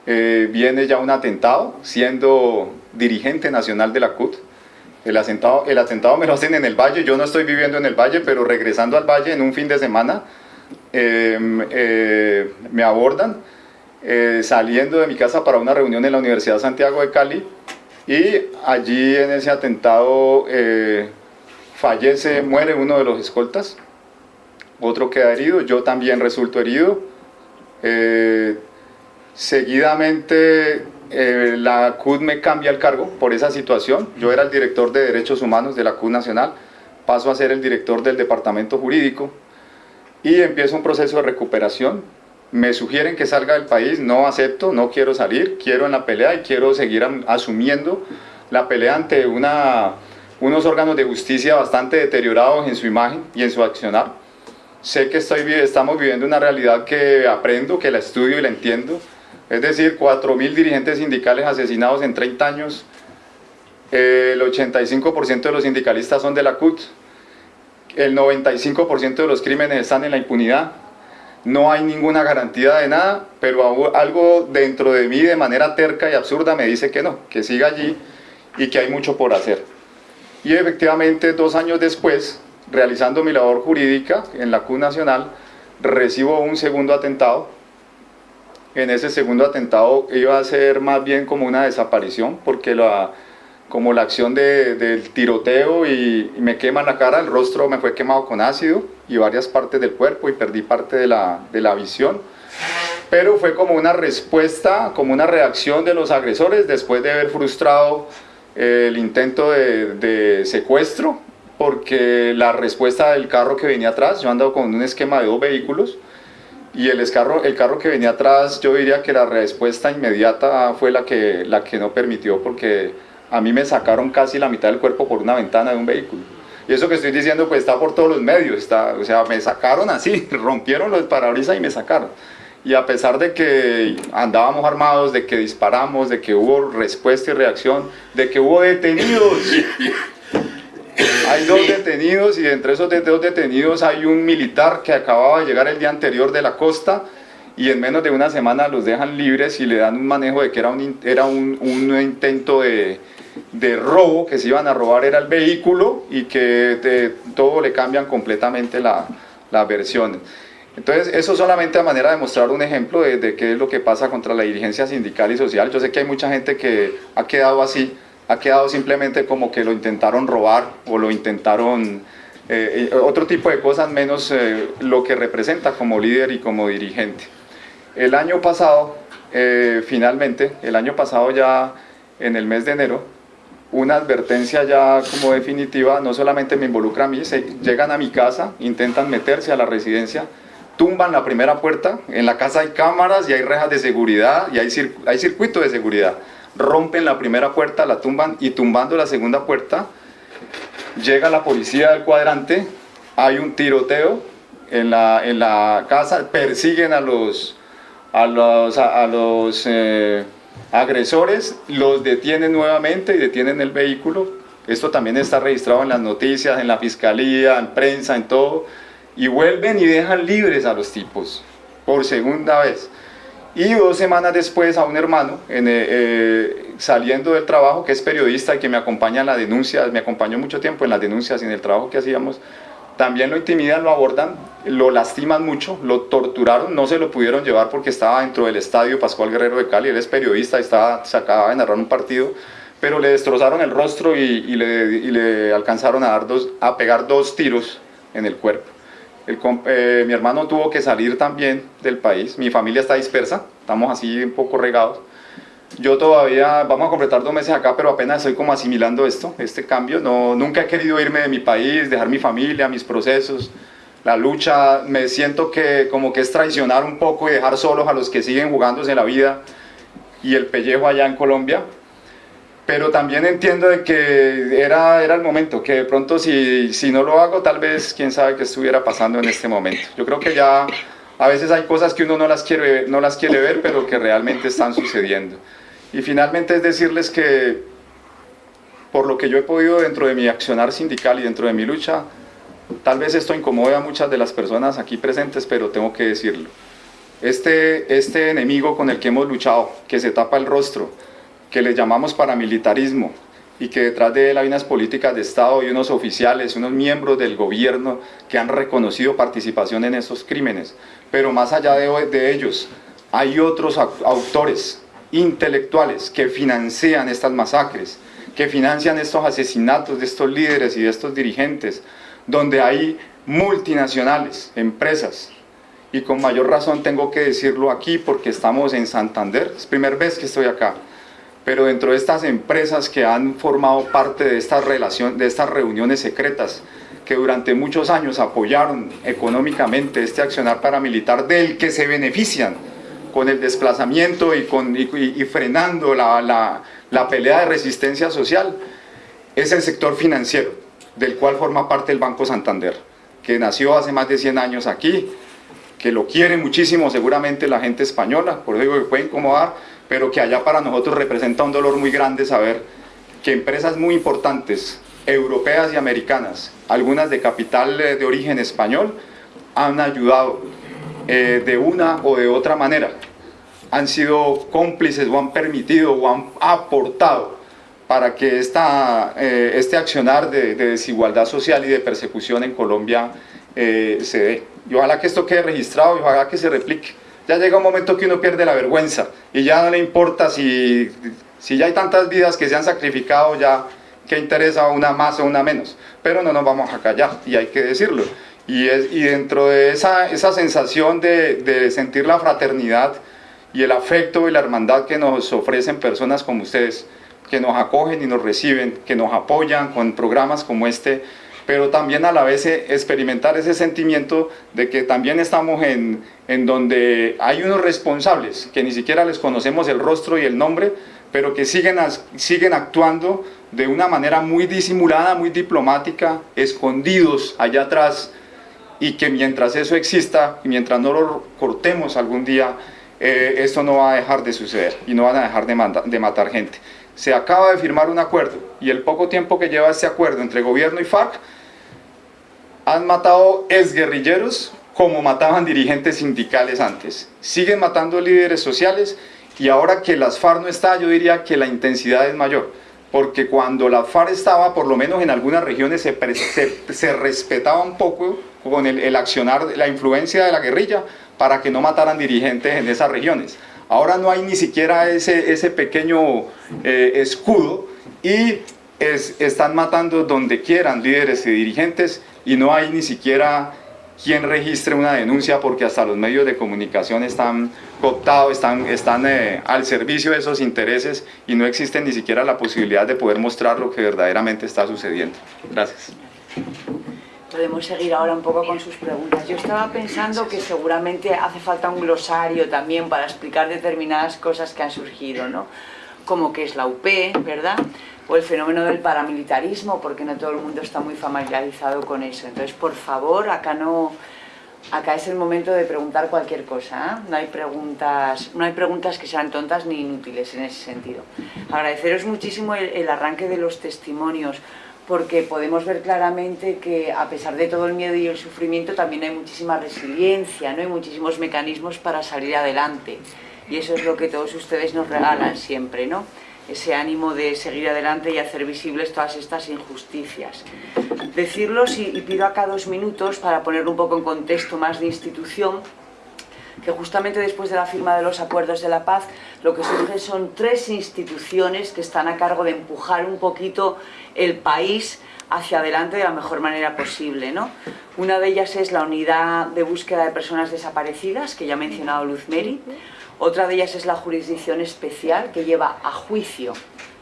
eh, viene ya un atentado, siendo dirigente nacional de la CUT, el atentado, el atentado me lo hacen en el valle, yo no estoy viviendo en el valle, pero regresando al valle en un fin de semana em, eh, me abordan eh, saliendo de mi casa para una reunión en la Universidad Santiago de Cali y allí en ese atentado eh, fallece, muere uno de los escoltas, otro queda herido, yo también resulto herido. seguidamente eh, la CUD me cambia el cargo por esa situación. Yo era el director de Derechos Humanos de la CUD Nacional. paso a ser el director del departamento jurídico y empiezo un proceso de recuperación. Me sugieren que salga del país, no acepto, no quiero salir, quiero en la pelea y quiero seguir asumiendo la pelea ante unos órganos de justicia bastante deteriorados en su imagen y en su accionar. Sé que estoy, estamos viviendo una realidad que aprendo, que la estudio y la entiendo. Es decir, 4.000 dirigentes sindicales asesinados en 30 años, el 85% de los sindicalistas son de la CUT, el 95% de los crímenes están en la impunidad, no hay ninguna garantía de nada, pero algo dentro de mí de manera terca y absurda me dice que no, que siga allí y que hay mucho por hacer. Y efectivamente dos años después, realizando mi labor jurídica en la CUT Nacional, recibo un segundo atentado. En ese segundo atentado iba a ser más bien como una desaparición, porque la, como la acción de, del tiroteo y, me quema la cara, el rostro me fue quemado con ácido y varias partes del cuerpo y perdí parte de la, de la visión. Pero fue como una respuesta, como una reacción de los agresores después de haber frustrado eh, el intento de, de, secuestro, porque la respuesta del carro que venía atrás, yo ando con un esquema de dos vehículos, y el carro, el carro que venía atrás, yo diría que la respuesta inmediata fue la que, la que no permitió, porque a mí me sacaron casi la mitad del cuerpo por una ventana de un vehículo. Y eso que estoy diciendo pues está por todos los medios, está, o sea, me sacaron así, rompieron los parabrisas y me sacaron. Y a pesar de que andábamos armados, de que disparamos, de que hubo respuesta y reacción, de que hubo detenidos, hay dos detenidos y entre esos dos detenidos hay un militar que acababa de llegar el día anterior de la costa y en menos de una semana los dejan libres y le dan un manejo de que era un, era un, un intento de, de robo, que se iban a robar era el vehículo y que todo le cambian completamente la, las versiones. Entonces, eso solamente a manera de mostrar un ejemplo de, qué es lo que pasa contra la dirigencia sindical y social. Yo sé que hay mucha gente que ha quedado así, ha quedado simplemente como que lo intentaron robar o lo intentaron... Eh, eh, otro tipo de cosas menos eh, lo que representa como líder y como dirigente. El año pasado, finalmente, el año pasado ya en el mes de enero, una advertencia ya como definitiva, no solamente me involucra a mí, llegan a mi casa, intentan meterse a la residencia, tumban la primera puerta, en la casa hay cámaras y hay rejas de seguridad y hay, hay circuito de seguridad, rompen la primera puerta, la tumban y tumbando la segunda puerta, llega la policía del cuadrante, hay un tiroteo en la, en la casa, persiguen a los, a los, a, los eh, agresores, los detienen nuevamente y detienen el vehículo. Esto también está registrado en las noticias, en la fiscalía, en prensa, en todo. Y vuelven y dejan libres a los tipos, por segunda vez. Y dos semanas después a un hermano, eh, eh, saliendo del trabajo, que es periodista y que me acompaña en la denuncia, me acompañó mucho tiempo en las denuncias y en el trabajo que hacíamos, también lo intimidan, lo abordan, lo lastiman mucho, lo torturaron, no se lo pudieron llevar porque estaba dentro del estadio Pascual Guerrero de Cali, él es periodista, estaba, se acababa de narrar un partido, pero le destrozaron el rostro y, le, alcanzaron a, dar dos, a pegar dos tiros en el cuerpo. Eh, mi hermano tuvo que salir también del país, mi familia está dispersa, estamos así un poco regados, yo todavía, vamos a completar dos meses acá, pero apenas estoy como asimilando esto, este cambio. No, nunca he querido irme de mi país, dejar mi familia, mis procesos, la lucha. Me siento que como que es traicionar un poco y dejar solos a los que siguen jugándose la vida y el pellejo allá en Colombia. Pero también entiendo de que era, era el momento, que de pronto si, si no lo hago, tal vez quién sabe qué estuviera pasando en este momento. Yo creo que ya a veces hay cosas que uno no las quiere, no las quiere ver, pero que realmente están sucediendo. Y finalmente es decirles que por lo que yo he podido dentro de mi accionar sindical y dentro de mi lucha, tal vez esto incomode a muchas de las personas aquí presentes, pero tengo que decirlo. Este, este enemigo con el que hemos luchado, que se tapa el rostro, que le llamamos paramilitarismo, y que detrás de él hay unas políticas de Estado y unos oficiales, unos miembros del gobierno que han reconocido participación en esos crímenes. Pero más allá de, de ellos, hay otros autores intelectuales que financian estas masacres, que financian estos asesinatos de estos líderes y de estos dirigentes, donde hay multinacionales, empresas, y con mayor razón tengo que decirlo aquí porque estamos en Santander, es primera vez que estoy acá, pero dentro de estas empresas que han formado parte de estas, relación, de estas reuniones secretas, que durante muchos años apoyaron económicamente este accionar paramilitar del que se benefician con el desplazamiento y, con, y, frenando la, la, la pelea de resistencia social, es el sector financiero, del cual forma parte el Banco Santander, que nació hace más de 100 años aquí, que lo quiere muchísimo seguramente la gente española, por eso digo que puede incomodar, pero que allá para nosotros representa un dolor muy grande saber que empresas muy importantes europeas y americanas, algunas de capital eh, de origen español, han ayudado eh, de una o de otra manera. Han sido cómplices o han permitido o han aportado para que esta, eh, este accionar de, desigualdad social y de persecución en Colombia se dé. Y ojalá que esto quede registrado y ojalá que se replique. Ya llega un momento que uno pierde la vergüenza y ya no le importa si, si ya hay tantas vidas que se han sacrificado, ya que interesa una más o una menos, pero no nos vamos a callar y hay que decirlo. Y, es, y dentro de esa, esa sensación de, de, sentir la fraternidad y el afecto y la hermandad que nos ofrecen personas como ustedes, que nos acogen y nos reciben, que nos apoyan con programas como este, pero también a la vez experimentar ese sentimiento de que también estamos en, en donde hay unos responsables, que ni siquiera les conocemos el rostro y el nombre, pero que siguen, siguen actuando de una manera muy disimulada, muy diplomática, escondidos allá atrás, y que mientras eso exista, y mientras no lo cortemos algún día, eh, esto no va a dejar de suceder y no van a dejar de, de matar gente. Se acaba de firmar un acuerdo y el poco tiempo que lleva este acuerdo entre gobierno y FARC han matado exguerrilleros como mataban dirigentes sindicales antes. Siguen matando líderes sociales y ahora que las FARC no está, yo diría que la intensidad es mayor porque cuando la FARC estaba, por lo menos en algunas regiones, se, respetaba un poco con el, accionar, la influencia de la guerrilla para que no mataran dirigentes en esas regiones. Ahora no hay ni siquiera ese, ese pequeño eh, escudo y están matando donde quieran líderes y dirigentes y no hay ni siquiera quien registre una denuncia porque hasta los medios de comunicación están cooptados, están, están eh, al servicio de esos intereses y no existe ni siquiera la posibilidad de poder mostrar lo que verdaderamente está sucediendo. Gracias. Podemos seguir ahora un poco con sus preguntas. Yo estaba pensando que seguramente hace falta un glosario también para explicar determinadas cosas que han surgido, ¿no? Como que es la UP, ¿verdad? O el fenómeno del paramilitarismo, porque no todo el mundo está muy familiarizado con eso. Entonces, por favor, acá no... Acá es el momento de preguntar cualquier cosa, ¿eh? no, hay preguntas, no hay preguntas que sean tontas ni inútiles en ese sentido. Agradeceros muchísimo el, el arranque de los testimonios, porque podemos ver claramente que a pesar de todo el miedo y el sufrimiento también hay muchísima resiliencia, ¿no? hay muchísimos mecanismos para salir adelante y eso es lo que todos ustedes nos regalan siempre. ¿no? Ese ánimo de seguir adelante y hacer visibles todas estas injusticias. Decirlos y, pido acá dos minutos para ponerlo un poco en contexto más de institución, que justamente después de la firma de los acuerdos de la paz, lo que surge son tres instituciones que están a cargo de empujar un poquito el país hacia adelante de la mejor manera posible. ¿no? Una de ellas es la Unidad de Búsqueda de Personas Desaparecidas, que ya ha mencionado Luz Meri, otra de ellas es la jurisdicción especial que lleva a juicio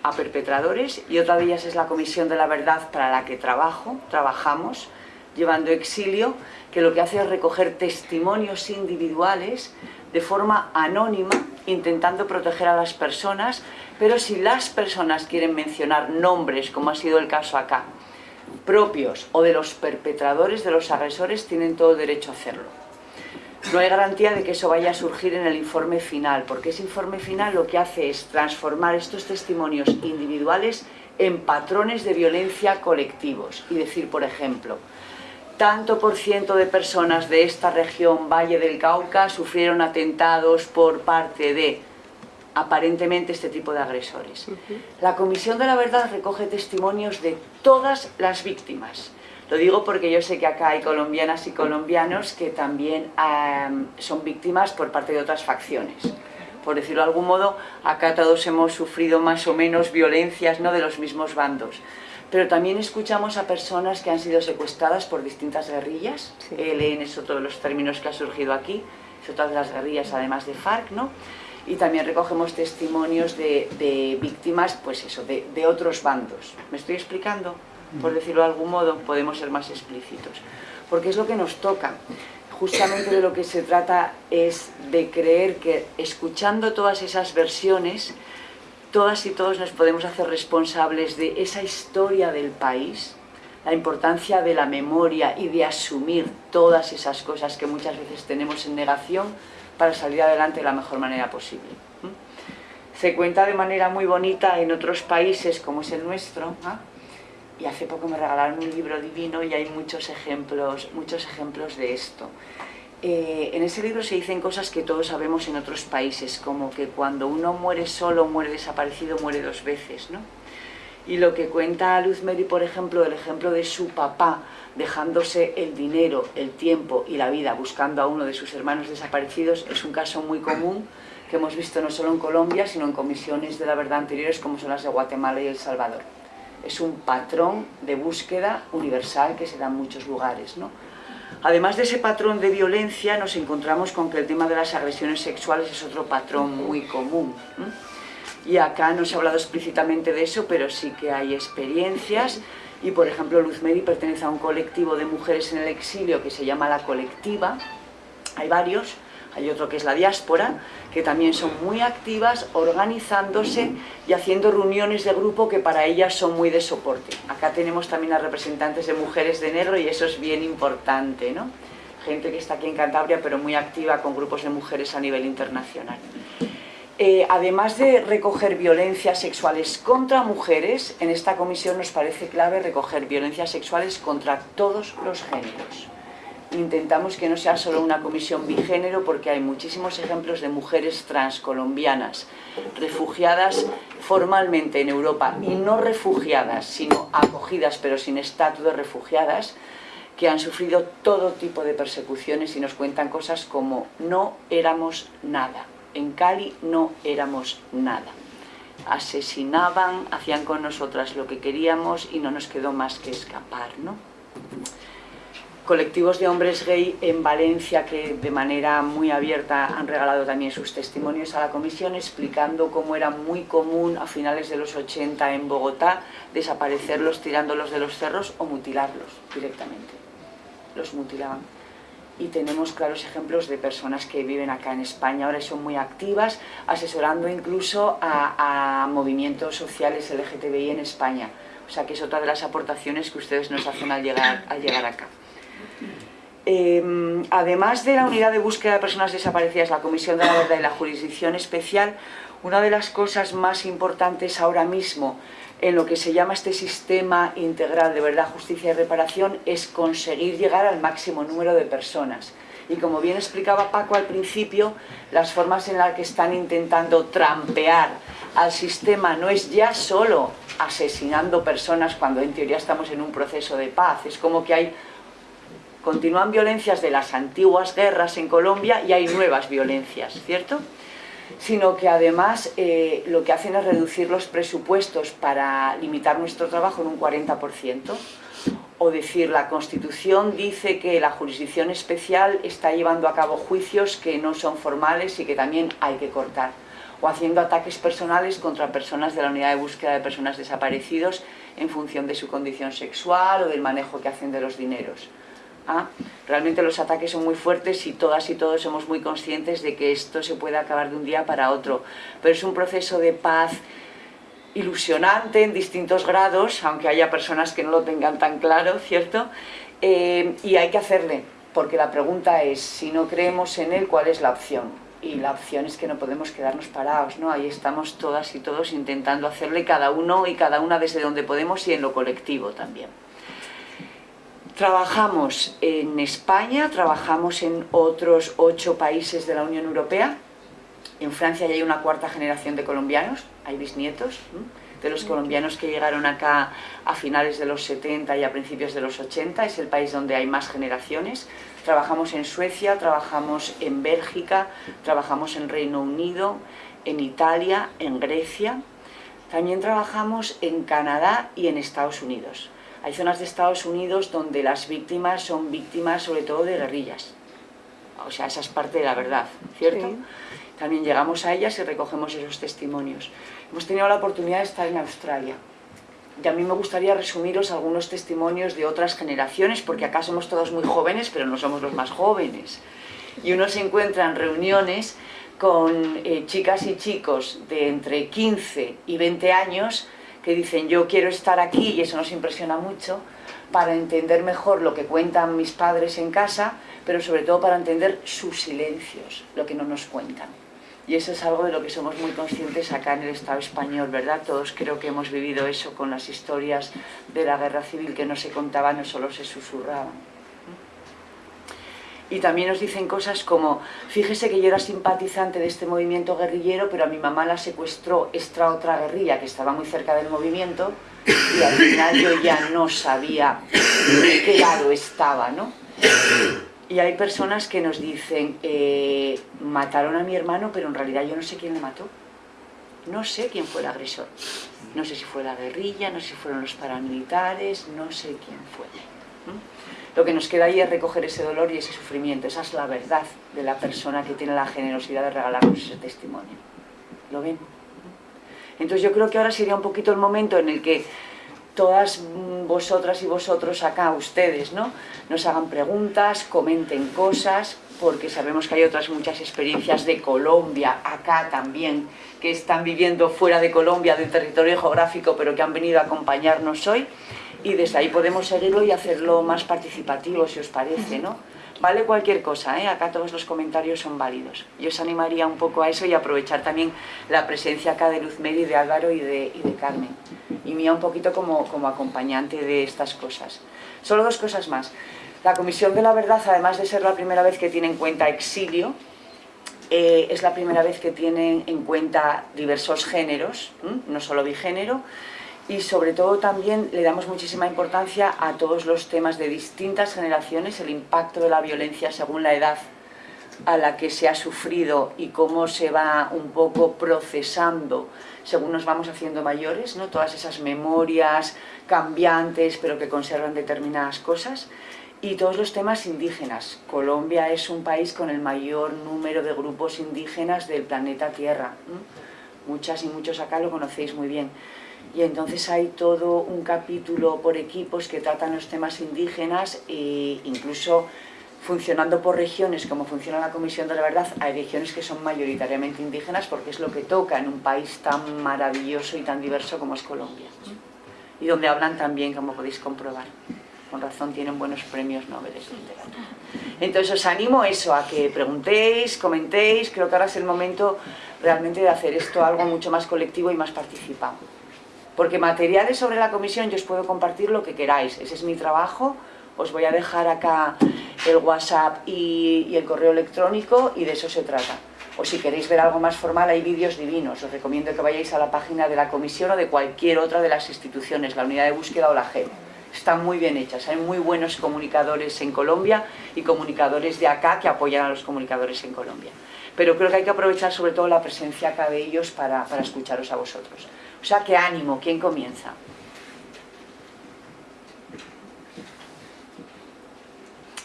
a perpetradores y otra de ellas es la Comisión de la Verdad para la que trabajo, trabajamos, llevando exilio, que lo que hace es recoger testimonios individuales de forma anónima, intentando proteger a las personas, pero si las personas quieren mencionar nombres, como ha sido el caso acá, propios o de los perpetradores, de los agresores, tienen todo derecho a hacerlo no hay garantía de que eso vaya a surgir en el informe final, porque ese informe final lo que hace es transformar estos testimonios individuales en patrones de violencia colectivos. Y decir, por ejemplo, tanto por ciento de personas de esta región, Valle del Cauca, sufrieron atentados por parte de aparentemente este tipo de agresores. La Comisión de la Verdad recoge testimonios de todas las víctimas, lo digo porque yo sé que acá hay colombianas y colombianos que también son víctimas por parte de otras facciones. Por decirlo de algún modo, acá todos hemos sufrido más o menos violencias ¿no? de los mismos bandos. Pero también escuchamos a personas que han sido secuestradas por distintas guerrillas. ELN es otro de los términos que ha surgido aquí. Es otra de las guerrillas, además de FARC, ¿no? Y también recogemos testimonios de, víctimas, pues eso, de, de otros bandos. ¿Me estoy explicando? Por decirlo de algún modo, podemos ser más explícitos. Porque es lo que nos toca. Justamente de lo que se trata es de creer que escuchando todas esas versiones, todas y todos nos podemos hacer responsables de esa historia del país, la importancia de la memoria y de asumir todas esas cosas que muchas veces tenemos en negación para salir adelante de la mejor manera posible. Se cuenta de manera muy bonita en otros países como es el nuestro, ¿ah? Y hace poco me regalaron un libro divino y hay muchos ejemplos, muchos ejemplos de esto. Eh, en ese libro se dicen cosas que todos sabemos en otros países, como que cuando uno muere solo, muere desaparecido, muere dos veces, ¿no? Y lo que cuenta Luz Mary, por ejemplo, el ejemplo de su papá dejándose el dinero, el tiempo y la vida buscando a uno de sus hermanos desaparecidos, es un caso muy común que hemos visto no solo en Colombia, sino en comisiones de la verdad anteriores como son las de Guatemala y El Salvador. Es un patrón de búsqueda universal que se da en muchos lugares. ¿no? Además de ese patrón de violencia, nos encontramos con que el tema de las agresiones sexuales es otro patrón muy común. Y acá no se ha hablado explícitamente de eso, pero sí que hay experiencias. Y por ejemplo, Luz Medi pertenece a un colectivo de mujeres en el exilio que se llama La Colectiva. Hay varios, hay otro que es la diáspora, que también son muy activas, organizándose y haciendo reuniones de grupo que para ellas son muy de soporte. Acá tenemos también a representantes de mujeres de negro y eso es bien importante, ¿no? Gente que está aquí en Cantabria, pero muy activa con grupos de mujeres a nivel internacional. Eh, además de recoger violencias sexuales contra mujeres, en esta comisión nos parece clave recoger violencias sexuales contra todos los géneros. Intentamos que no sea solo una comisión bigénero porque hay muchísimos ejemplos de mujeres transcolombianas, refugiadas formalmente en Europa y no refugiadas, sino acogidas pero sin estatus de refugiadas, que han sufrido todo tipo de persecuciones y nos cuentan cosas como no éramos nada en Cali no éramos nada. Asesinaban, hacían con nosotras lo que queríamos y no nos quedó más que escapar. ¿no? Colectivos de hombres gay en Valencia que de manera muy abierta han regalado también sus testimonios a la comisión explicando cómo era muy común a finales de los 80 en Bogotá desaparecerlos tirándolos de los cerros o mutilarlos directamente. Los mutilaban y tenemos claros ejemplos de personas que viven acá en España ahora son muy activas, asesorando incluso a, movimientos sociales LGTBI en España. O sea que es otra de las aportaciones que ustedes nos hacen al llegar acá. Em, además de la unidad de búsqueda de personas desaparecidas, la Comisión de la Verdad y la Jurisdicción Especial, una de las cosas más importantes ahora mismo en lo que se llama este sistema integral de verdad, justicia y reparación es conseguir llegar al máximo número de personas. Y como bien explicaba Paco al principio, las formas en las que están intentando trampear al sistema no es ya solo asesinando personas cuando en teoría estamos en un proceso de paz, es como que hay continúan violencias de las antiguas guerras en Colombia y hay nuevas violencias, ¿cierto? sino que además eh, lo que hacen es reducir los presupuestos para limitar nuestro trabajo en un 40%, o decir, la Constitución dice que la jurisdicción especial está llevando a cabo juicios que no son formales y que también hay que cortar, o haciendo ataques personales contra personas de la unidad de búsqueda de personas desaparecidos en función de su condición sexual o del manejo que hacen de los dineros. ¿Ah? Realmente los ataques son muy fuertes y todas y todos somos muy conscientes de que esto se puede acabar de un día para otro. Pero es un proceso de paz ilusionante en distintos grados, aunque haya personas que no lo tengan tan claro, ¿cierto? Eh, y hay que hacerle, porque la pregunta es, si no creemos en él, ¿cuál es la opción? Y la opción es que no podemos quedarnos parados, ¿no? Ahí estamos todas y todos intentando hacerle cada uno y cada una desde donde podemos y en lo colectivo también. Trabajamos en España, trabajamos en otros ocho países de la Unión Europea. En Francia ya hay una cuarta generación de colombianos, hay bisnietos de los colombianos que llegaron acá a finales de los 70 y a principios de los 80, es el país donde hay más generaciones. Trabajamos en Suecia, trabajamos en Bélgica, trabajamos en Reino Unido, en Italia, en Grecia. También trabajamos en Canadá y en Estados Unidos. Hay zonas de Estados Unidos donde las víctimas son víctimas sobre todo de guerrillas. O sea, esa es parte de la verdad, ¿cierto? También llegamos a ellas y recogemos esos testimonios. Hemos tenido la oportunidad de estar en Australia. y a mí me gustaría resumiros algunos testimonios de otras generaciones, porque acá somos todos muy jóvenes, pero no somos los más jóvenes. Y uno se encuentra en reuniones con eh, chicas y chicos de entre 15 y 20 años que dicen yo quiero estar aquí y eso nos impresiona mucho para entender mejor lo que cuentan mis padres en casa, pero sobre todo para entender sus silencios, lo que no nos cuentan. Y eso es algo de lo que somos muy conscientes acá en el Estado español, ¿verdad? Todos creo que hemos vivido eso con las historias de la guerra civil que no se contaban, no solo se susurraban. Y también nos dicen cosas como, fíjese que yo era simpatizante de este movimiento guerrillero, pero a mi mamá la secuestró esta otra guerrilla que estaba muy cerca del movimiento y al final yo ya no sabía de qué lado estaba, ¿no? Y hay personas que nos dicen, eh, mataron a mi hermano, pero en realidad yo no sé quién le mató. No sé quién fue el agresor. No sé si fue la guerrilla, no sé si fueron los paramilitares, no sé quién fue. Lo que nos queda ahí es recoger ese dolor y ese sufrimiento. Esa es la verdad de la persona que tiene la generosidad de regalarnos ese testimonio. ¿Lo ven? Entonces yo creo que ahora sería un poquito el momento en el que todas vosotras y vosotros acá, ustedes, ¿no? Nos hagan preguntas, comenten cosas, porque sabemos que hay otras muchas experiencias de Colombia, acá también, que están viviendo fuera de Colombia, del territorio geográfico, pero que han venido a acompañarnos hoy, y desde ahí podemos seguirlo y hacerlo más participativo, si os parece, ¿no? Vale cualquier cosa, ¿eh? acá todos los comentarios son válidos. Yo os animaría un poco a eso y aprovechar también la presencia acá de Luz Medi, de Álvaro y de, y de Carmen. Y mía un poquito como, como acompañante de estas cosas. Solo dos cosas más. La Comisión de la Verdad, además de ser la primera vez que tiene en cuenta exilio, eh, es la primera vez que tiene en cuenta diversos géneros, no solo bigénero, y sobre todo también le damos muchísima importancia a todos los temas de distintas generaciones, el impacto de la violencia según la edad a la que se ha sufrido y cómo se va un poco procesando según nos vamos haciendo mayores, ¿no? todas esas memorias cambiantes pero que conservan determinadas cosas y todos los temas indígenas. Colombia es un país con el mayor número de grupos indígenas del planeta Tierra. Muchas y muchos acá lo conocéis muy bien y entonces hay todo un capítulo por equipos que tratan los temas indígenas e incluso funcionando por regiones, como funciona la Comisión de la Verdad, hay regiones que son mayoritariamente indígenas porque es lo que toca en un país tan maravilloso y tan diverso como es Colombia. Y donde hablan también, como podéis comprobar. Con razón tienen buenos premios Nobel de literatura. Entonces os animo eso, a que preguntéis, comentéis, creo que ahora es el momento realmente de hacer esto algo mucho más colectivo y más participado. Porque materiales sobre la comisión yo os puedo compartir lo que queráis, ese es mi trabajo, os voy a dejar acá el WhatsApp y, el correo electrónico y de eso se trata. O si queréis ver algo más formal hay vídeos divinos, os recomiendo que vayáis a la página de la comisión o de cualquier otra de las instituciones, la unidad de búsqueda o la GEP. Están muy bien hechas, hay muy buenos comunicadores en Colombia y comunicadores de acá que apoyan a los comunicadores en Colombia. Pero creo que hay que aprovechar sobre todo la presencia acá de ellos para escucharos a vosotros. O sea, qué ánimo, ¿quién comienza?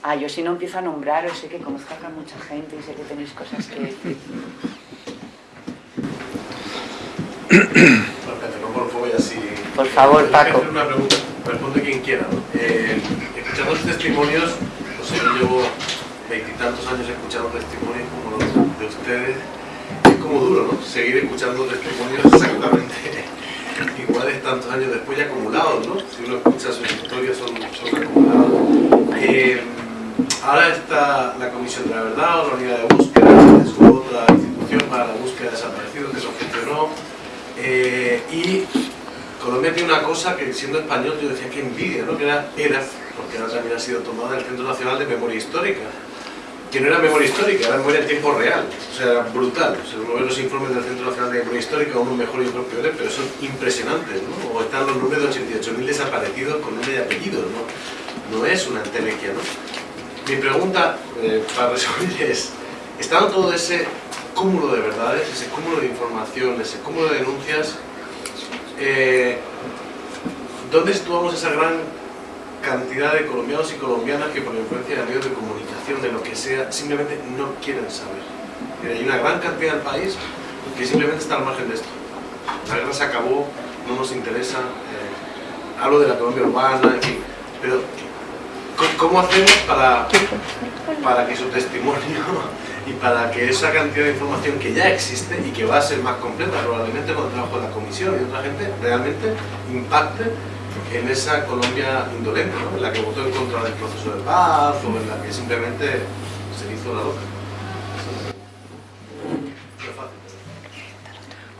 Ah, yo si no empiezo a nombraros, sé que conozco a mucha gente y sé que tenéis cosas que decir. Por favor, Paco. una pregunta, responde quien quiera. Eh, escuchando testimonios, no sé, yo llevo veintitantos años escuchando testimonios como los de ustedes, como duro, ¿no? Seguir escuchando testimonios exactamente iguales tantos años después y acumulados, ¿no? Si uno escucha sus historias son, son acumulados. Eh, ahora está la Comisión de la Verdad la Unidad de Búsqueda, es otra institución para la búsqueda de desaparecidos que se gestionó. Eh, y Colombia tiene una cosa que siendo español yo decía que envidia, ¿no? Que era ERAF, porque ahora también ha sido tomada el Centro Nacional de Memoria Histórica que no era memoria histórica, era memoria en tiempo real, o sea, era brutal. O sea, uno ve los informes del Centro Nacional de Memoria Histórica, uno mejor y otro peor, pero son impresionantes, ¿no? O están los números de 88.000 desaparecidos con nombre y apellidos, ¿no? No es una entelequia, ¿no? Mi pregunta, eh, para resumir, es, estando todo ese cúmulo de verdades, ese cúmulo de información, ese cúmulo de denuncias, eh, ¿dónde situamos esa gran cantidad de colombianos y colombianas que por influencia de medios de comunicación, de lo que sea, simplemente no quieren saber. Hay una gran cantidad del país que simplemente está al margen de esto. La guerra se acabó, no nos interesa. Eh, hablo de la Colombia urbana, en fin, pero ¿cómo hacemos para, para que su testimonio y para que esa cantidad de información que ya existe y que va a ser más completa probablemente con el trabajo de la comisión y otra gente, realmente impacte en esa Colombia indolente, ¿no? en la que votó en contra del proceso de paz o en la que simplemente se hizo la loca?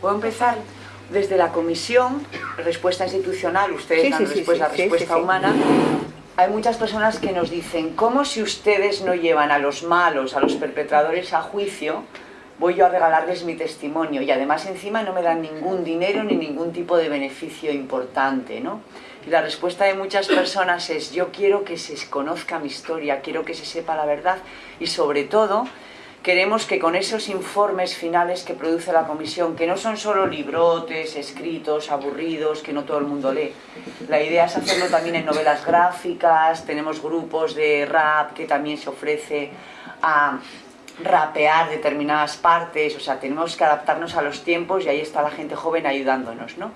¿Puedo empezar? Desde la comisión, respuesta institucional, ustedes dan después la respuesta humana, hay muchas personas que nos dicen, ¿cómo si ustedes no llevan a los malos, a los perpetradores a juicio, voy yo a regalarles mi testimonio? Y además encima no me dan ningún dinero ni ningún tipo de beneficio importante, ¿no? Y la respuesta de muchas personas es, yo quiero que se conozca mi historia, quiero que se sepa la verdad y sobre todo queremos que con esos informes finales que produce la comisión, que no son solo librotes, escritos, aburridos, que no todo el mundo lee, la idea es hacerlo también en novelas gráficas, tenemos grupos de rap que también se ofrece a rapear determinadas partes, o sea, tenemos que adaptarnos a los tiempos y ahí está la gente joven ayudándonos, ¿no?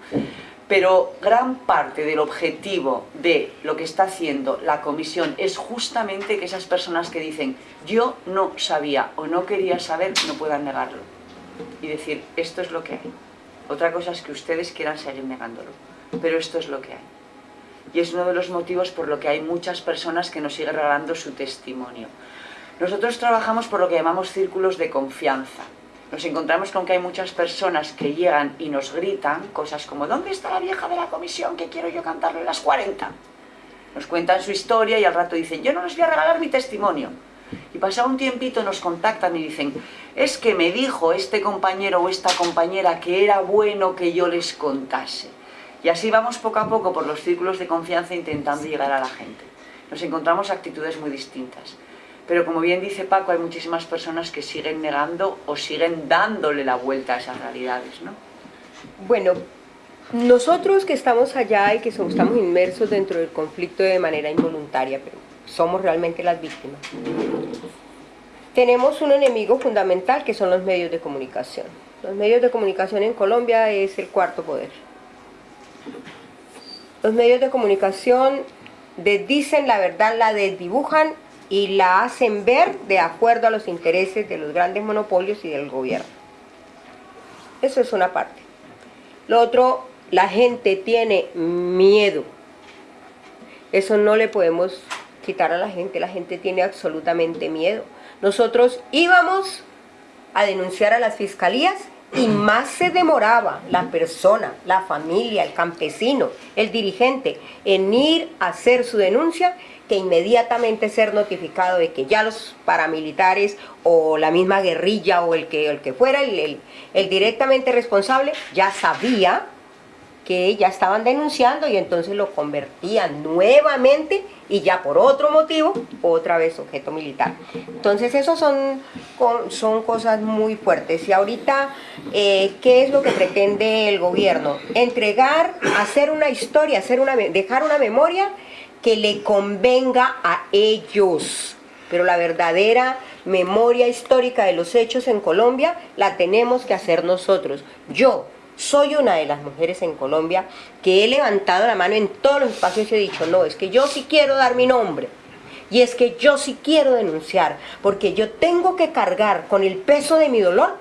Pero gran parte del objetivo de lo que está haciendo la comisión es justamente que esas personas que dicen yo no sabía o no quería saber no puedan negarlo y decir esto es lo que hay. Otra cosa es que ustedes quieran seguir negándolo, pero esto es lo que hay. Y es uno de los motivos por lo que hay muchas personas que nos siguen regalando su testimonio. Nosotros trabajamos por lo que llamamos círculos de confianza nos encontramos con que hay muchas personas que llegan y nos gritan cosas como ¿dónde está la vieja de la comisión que quiero yo cantarle las 40? Nos cuentan su historia y al rato dicen yo no les voy a regalar mi testimonio. Y pasado un tiempito nos contactan y dicen es que me dijo este compañero o esta compañera que era bueno que yo les contase. Y así vamos poco a poco por los círculos de confianza intentando llegar a la gente. Nos encontramos actitudes muy distintas. Pero como bien dice Paco, hay muchísimas personas que siguen negando o siguen dándole la vuelta a esas realidades, ¿no? Bueno, nosotros que estamos allá y que estamos inmersos dentro del conflicto de manera involuntaria, pero somos realmente las víctimas, tenemos un enemigo fundamental que son los medios de comunicación. Los medios de comunicación en Colombia es el cuarto poder. Los medios de comunicación dicen la verdad, la desdibujan y la hacen ver de acuerdo a los intereses de los grandes monopolios y del gobierno. Eso es una parte. Lo otro, la gente tiene miedo. Eso no le podemos quitar a la gente, la gente tiene absolutamente miedo. Nosotros íbamos a denunciar a las fiscalías y más se demoraba la persona, la familia, el campesino, el dirigente en ir a hacer su denuncia que inmediatamente ser notificado de que ya los paramilitares o la misma guerrilla o el que, el que fuera el, el, directamente responsable ya sabía que ya estaban denunciando y entonces lo convertían nuevamente y ya por otro motivo, otra vez objeto militar. Entonces eso son, son cosas muy fuertes. Y ahorita, eh, ¿qué es lo que pretende el gobierno? Entregar, hacer una historia, hacer una, dejar una memoria que le convenga a ellos. Pero la verdadera memoria histórica de los hechos en Colombia la tenemos que hacer nosotros. Yo soy una de las mujeres en Colombia que he levantado la mano en todos los espacios y he dicho, no, es que yo sí quiero dar mi nombre. Y es que yo sí quiero denunciar, porque yo tengo que cargar con el peso de mi dolor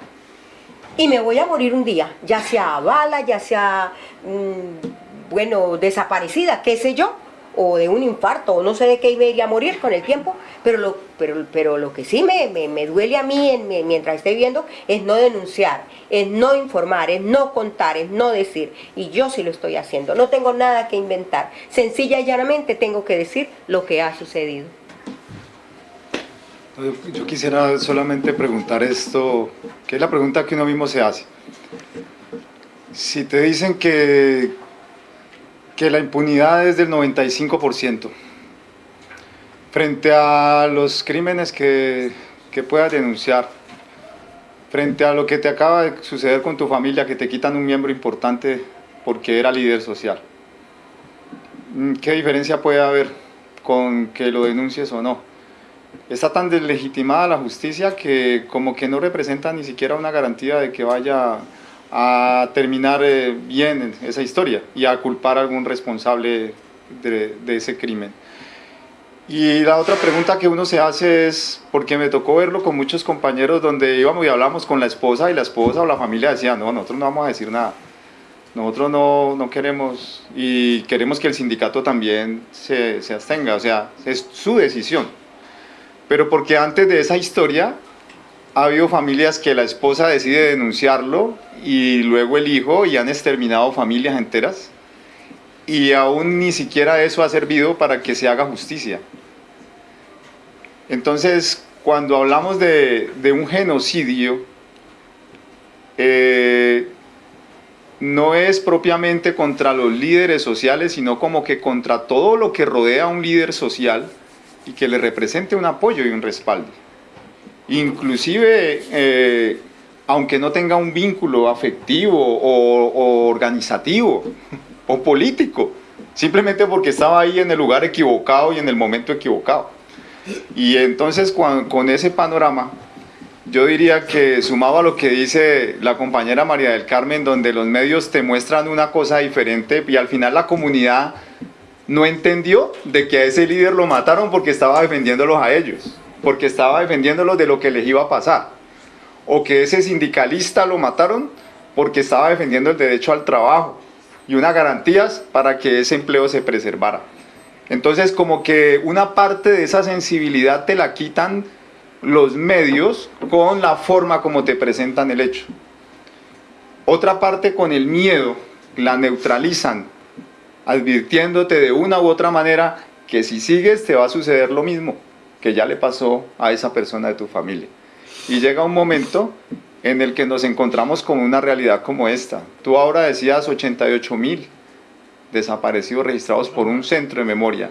y me voy a morir un día, ya sea a bala, ya sea, mm, bueno, desaparecida, qué sé yo, o de un infarto o no sé de qué iba a morir con el tiempo, pero lo, pero, pero lo que sí me, me, duele a mí en, mientras estoy viendo es no denunciar, es no informar, es no contar, es no decir. Y yo sí lo estoy haciendo, no tengo nada que inventar. Sencilla y llanamente tengo que decir lo que ha sucedido. Yo quisiera solamente preguntar esto, que es la pregunta que uno mismo se hace. Si te dicen que, que la impunidad es del 95%. Frente a los crímenes que, que puedas denunciar, frente a lo que te acaba de suceder con tu familia, que te quitan un miembro importante porque era líder social. Mm, ¿Qué diferencia puede haber con que lo denuncies o no? Está tan deslegitimada la justicia que como que no representa ni siquiera una garantía de que vaya a terminar eh, bien esa historia y a culpar a algún responsable de, de ese crimen. Y la otra pregunta que uno se hace es, porque me tocó verlo con muchos compañeros donde íbamos y hablamos con la esposa y la esposa o la familia decía, no, nosotros no vamos a decir nada, nosotros no, no queremos y queremos que el sindicato también se, se abstenga, o sea, es su decisión. Pero porque antes de esa historia ha habido familias que la esposa decide denunciarlo y luego el hijo y han exterminado familias enteras y aún ni siquiera eso ha servido para que se haga justicia. Entonces, cuando hablamos de, un genocidio, eh, no es propiamente contra los líderes sociales, sino como que contra todo lo que rodea a un líder social y que le represente un apoyo y un respaldo. Inclusive, eh, aunque no tenga un vínculo afectivo o, organizativo o político, simplemente porque estaba ahí en el lugar equivocado y en el momento equivocado. Y entonces con, con ese panorama, yo diría que sumado a lo que dice la compañera María del Carmen, donde los medios te muestran una cosa diferente y al final la comunidad no entendió de que a ese líder lo mataron porque estaba defendiéndolos a ellos, porque estaba defendiéndolos de lo que les iba a pasar, o que ese sindicalista lo mataron porque estaba defendiendo el derecho al trabajo y unas garantías para que ese empleo se preservara. Entonces como que una parte de esa sensibilidad te la quitan los medios con la forma como te presentan el hecho. Otra parte con el miedo, la neutralizan, advirtiéndote de una u otra manera que si sigues te va a suceder lo mismo que ya le pasó a esa persona de tu familia. Y llega un momento en el que nos encontramos con una realidad como esta. Tú ahora decías 88 mil desaparecidos registrados por un centro de memoria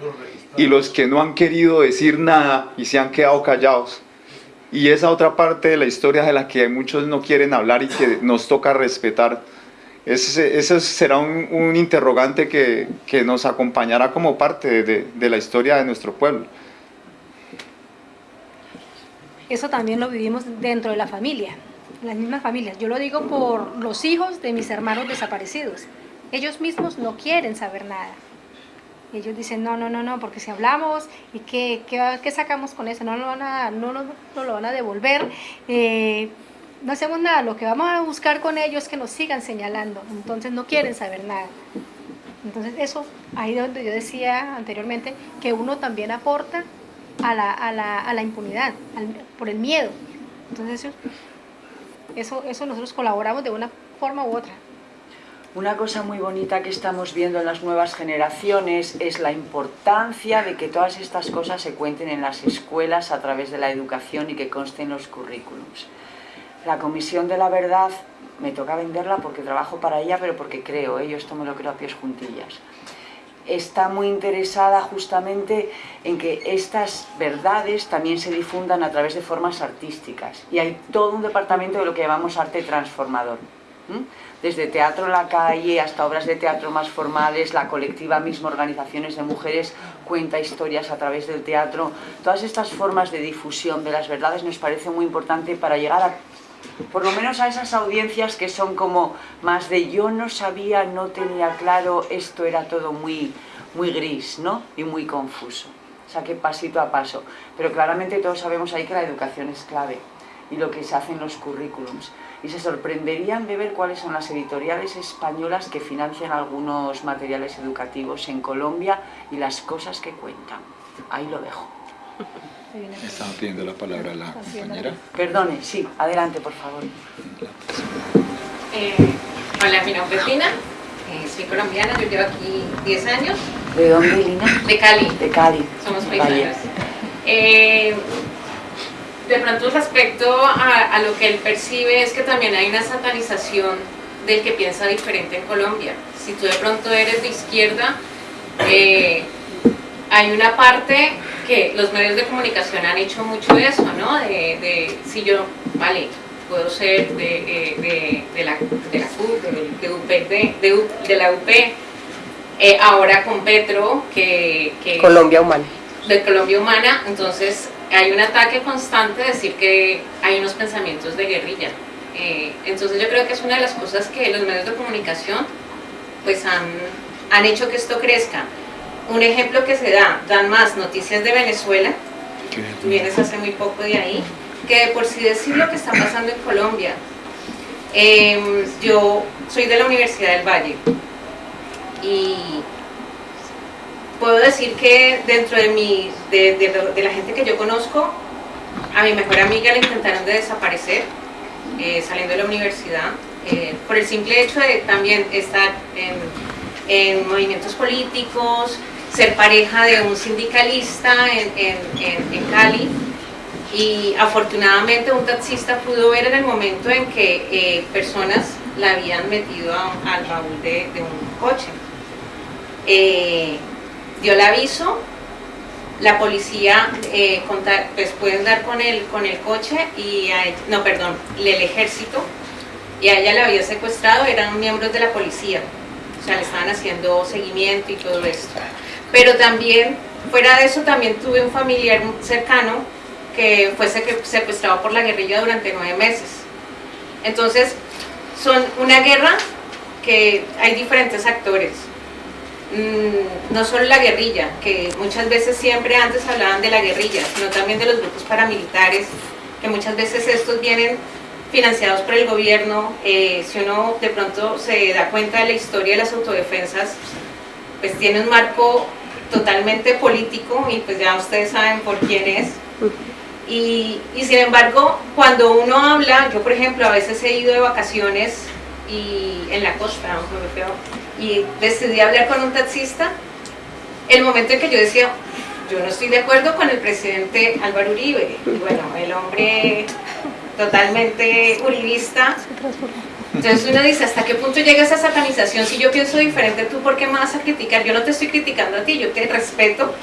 y los que no han querido decir nada y se han quedado callados. Y esa otra parte de la historia de la que muchos no quieren hablar y que nos toca respetar, ese, ese será un, un interrogante que, que, nos acompañará como parte de, de la historia de nuestro pueblo. Eso también lo vivimos dentro de la familia, las mismas familias. Yo lo digo por los hijos de mis hermanos desaparecidos ellos mismos no quieren saber nada. Ellos dicen, no, no, no, no, porque si hablamos, ¿y qué, qué, qué sacamos con eso? No lo van a, no, no, no lo van a devolver. Eh, no hacemos nada, lo que vamos a buscar con ellos es que nos sigan señalando. Entonces no quieren saber nada. Entonces eso, ahí donde yo decía anteriormente, que uno también aporta a la, a la, a la impunidad, al, por el miedo. Entonces eso, eso, nosotros colaboramos de una forma u otra. Una cosa muy bonita que estamos viendo en las nuevas generaciones es la importancia de que todas estas cosas se cuenten en las escuelas a través de la educación y que consten los currículums. La Comisión de la Verdad, me toca venderla porque trabajo para ella, pero porque creo, ¿eh? yo esto me lo creo a pies juntillas, está muy interesada justamente en que estas verdades también se difundan a través de formas artísticas. Y hay todo un departamento de lo que llamamos arte transformador. Desde teatro en la calle hasta obras de teatro más formales, la colectiva misma, organizaciones de mujeres, cuenta historias a través del teatro. Todas estas formas de difusión de las verdades nos parece muy importante para llegar a, por lo menos a esas audiencias que son como más de yo no sabía, no tenía claro, esto era todo muy, muy gris ¿no? y muy confuso. O sea, que pasito a paso. Pero claramente todos sabemos ahí que la educación es clave y lo que se hace en los currículums y se sorprenderían de ver cuáles son las editoriales españolas que financian algunos materiales educativos en Colombia y las cosas que cuentan. Ahí lo dejo. Estaba pidiendo la palabra a la compañera. Perdone, sí, adelante, por favor. Eh, hola, mi nombre es Lina, eh, soy colombiana, yo llevo aquí 10 años. ¿De dónde, Lina? De Cali. De Cali. Somos paisanos. Eh, de pronto respecto a, a, lo que él percibe es que también hay una satanización del que piensa diferente en Colombia. Si tú de pronto eres de izquierda, eh, hay una parte que los medios de comunicación han hecho mucho eso, ¿no? De, de si yo, vale, puedo ser de, eh, de, de la, de la CUP, de, UP, de, de, la UP, eh, ahora con Petro, que, que... Colombia Humana. De Colombia Humana, entonces hay un ataque constante de decir que hay unos pensamientos de guerrilla. Eh, entonces yo creo que es una de las cosas que los medios de comunicación pues han, han hecho que esto crezca. Un ejemplo que se da, dan más noticias de Venezuela, vienes hace muy poco de ahí, que por si decir lo que está pasando en Colombia. Em, yo soy de la Universidad del Valle y puedo decir que dentro de, mi, de, de, la gente que yo conozco, a mi mejor amiga le intentaron de desaparecer eh, saliendo de la universidad eh, por el simple hecho de también estar en, en, movimientos políticos, ser pareja de un sindicalista en, en, en Cali y afortunadamente un taxista pudo ver en el momento en que eh, personas la habían metido al baúl de, un coche. Eh, dio el aviso, la policía eh, pues pueden dar con el, con el coche y no perdón, el ejército y a ella la había secuestrado, eran miembros de la policía, o sea le estaban haciendo seguimiento y todo esto. Pero también, fuera de eso, también tuve un familiar cercano que fue secuestrado por la guerrilla durante nueve meses. Entonces, son una guerra que hay diferentes actores. Mm, no solo la guerrilla, que muchas veces siempre antes hablaban de la guerrilla, sino también de los grupos paramilitares, que muchas veces estos vienen financiados por el gobierno. Eh, si uno de pronto se da cuenta de la historia de las autodefensas, pues tiene un marco totalmente político y pues ya ustedes saben por quién es. Y, sin embargo, cuando uno habla, yo por ejemplo a veces he ido de vacaciones y en la costa, y decidí hablar con un taxista, el momento en que yo decía, yo no estoy de acuerdo con el presidente Álvaro Uribe, y bueno, el hombre totalmente uribista, entonces uno dice, ¿hasta qué punto llega esa satanización? Si yo pienso diferente, ¿tú por qué me vas a criticar? Yo no te estoy criticando a ti, yo te respeto,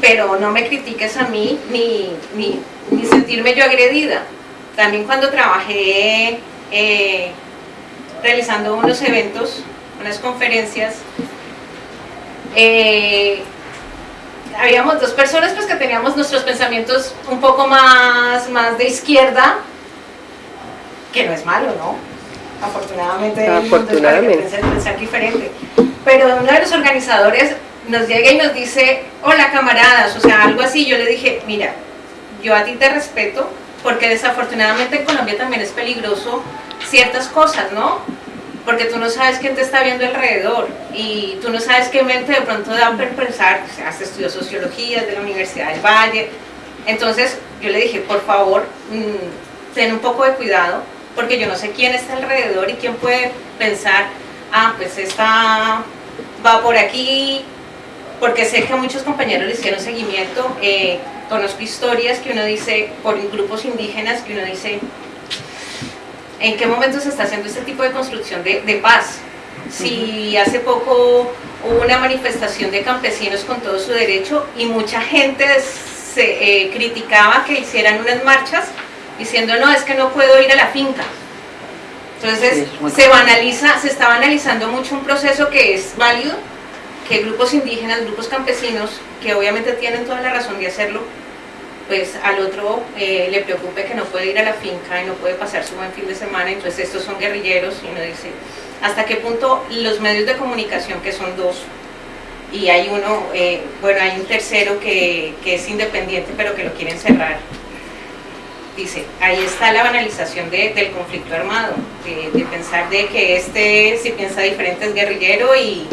pero no me critiques a mí ni, ni, sentirme yo agredida. También cuando trabajé eh, realizando unos eventos, unas conferencias, eh, habíamos dos personas pues que teníamos nuestros pensamientos un poco más, más de izquierda, que no es malo, ¿no? Afortunadamente, Afortunadamente. pensar diferente. Pero uno de los organizadores nos llega y nos dice, hola camaradas, o sea, algo así, yo le dije, mira, yo a ti te respeto, porque desafortunadamente en Colombia también es peligroso ciertas cosas, ¿no? Porque tú no sabes quién te está viendo alrededor y tú no sabes qué mente de pronto da a pensar, o sea, has estudiado sociología de la Universidad del Valle, entonces yo le dije, por favor, mm, ten un poco de cuidado, porque yo no sé quién está alrededor y quién puede pensar, ah, pues esta va por aquí, porque sé que muchos compañeros le hicieron seguimiento, eh, conozco historias que uno dice, por grupos indígenas, que uno dice, ¿en qué momento se está haciendo este tipo de construcción de, paz? Si hace poco hubo una manifestación de campesinos con todo su derecho y mucha gente se eh, criticaba que hicieran unas marchas diciendo, no, es que no puedo ir a la finca. Entonces se, banaliza, se está banalizando mucho un proceso que es válido, que grupos indígenas, grupos campesinos, que obviamente tienen toda la razón de hacerlo, pues al otro eh, le preocupe que no puede ir a la finca y no puede pasar su buen fin de semana, entonces estos son guerrilleros y uno dice, ¿hasta qué punto los medios de comunicación, que son dos, y hay uno, eh, bueno, hay un tercero que, es independiente pero que lo quieren cerrar, dice, ahí está la banalización del conflicto armado, de, de, pensar de que este, si piensa diferente, es guerrillero y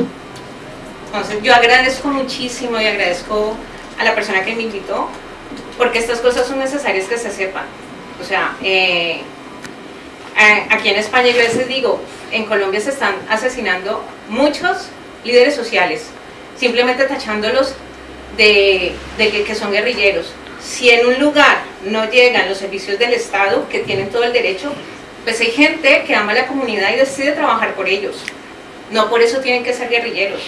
entonces yo agradezco muchísimo y agradezco a la persona que me invitó, porque estas cosas son necesarias que se sepan. O sea, eh, aquí en España yo a veces digo, en Colombia se están asesinando muchos líderes sociales, simplemente tachándolos de, que, que son guerrilleros. Si en un lugar no llegan los servicios del Estado, que tienen todo el derecho, pues hay gente que ama a la comunidad y decide trabajar por ellos. No por eso tienen que ser guerrilleros.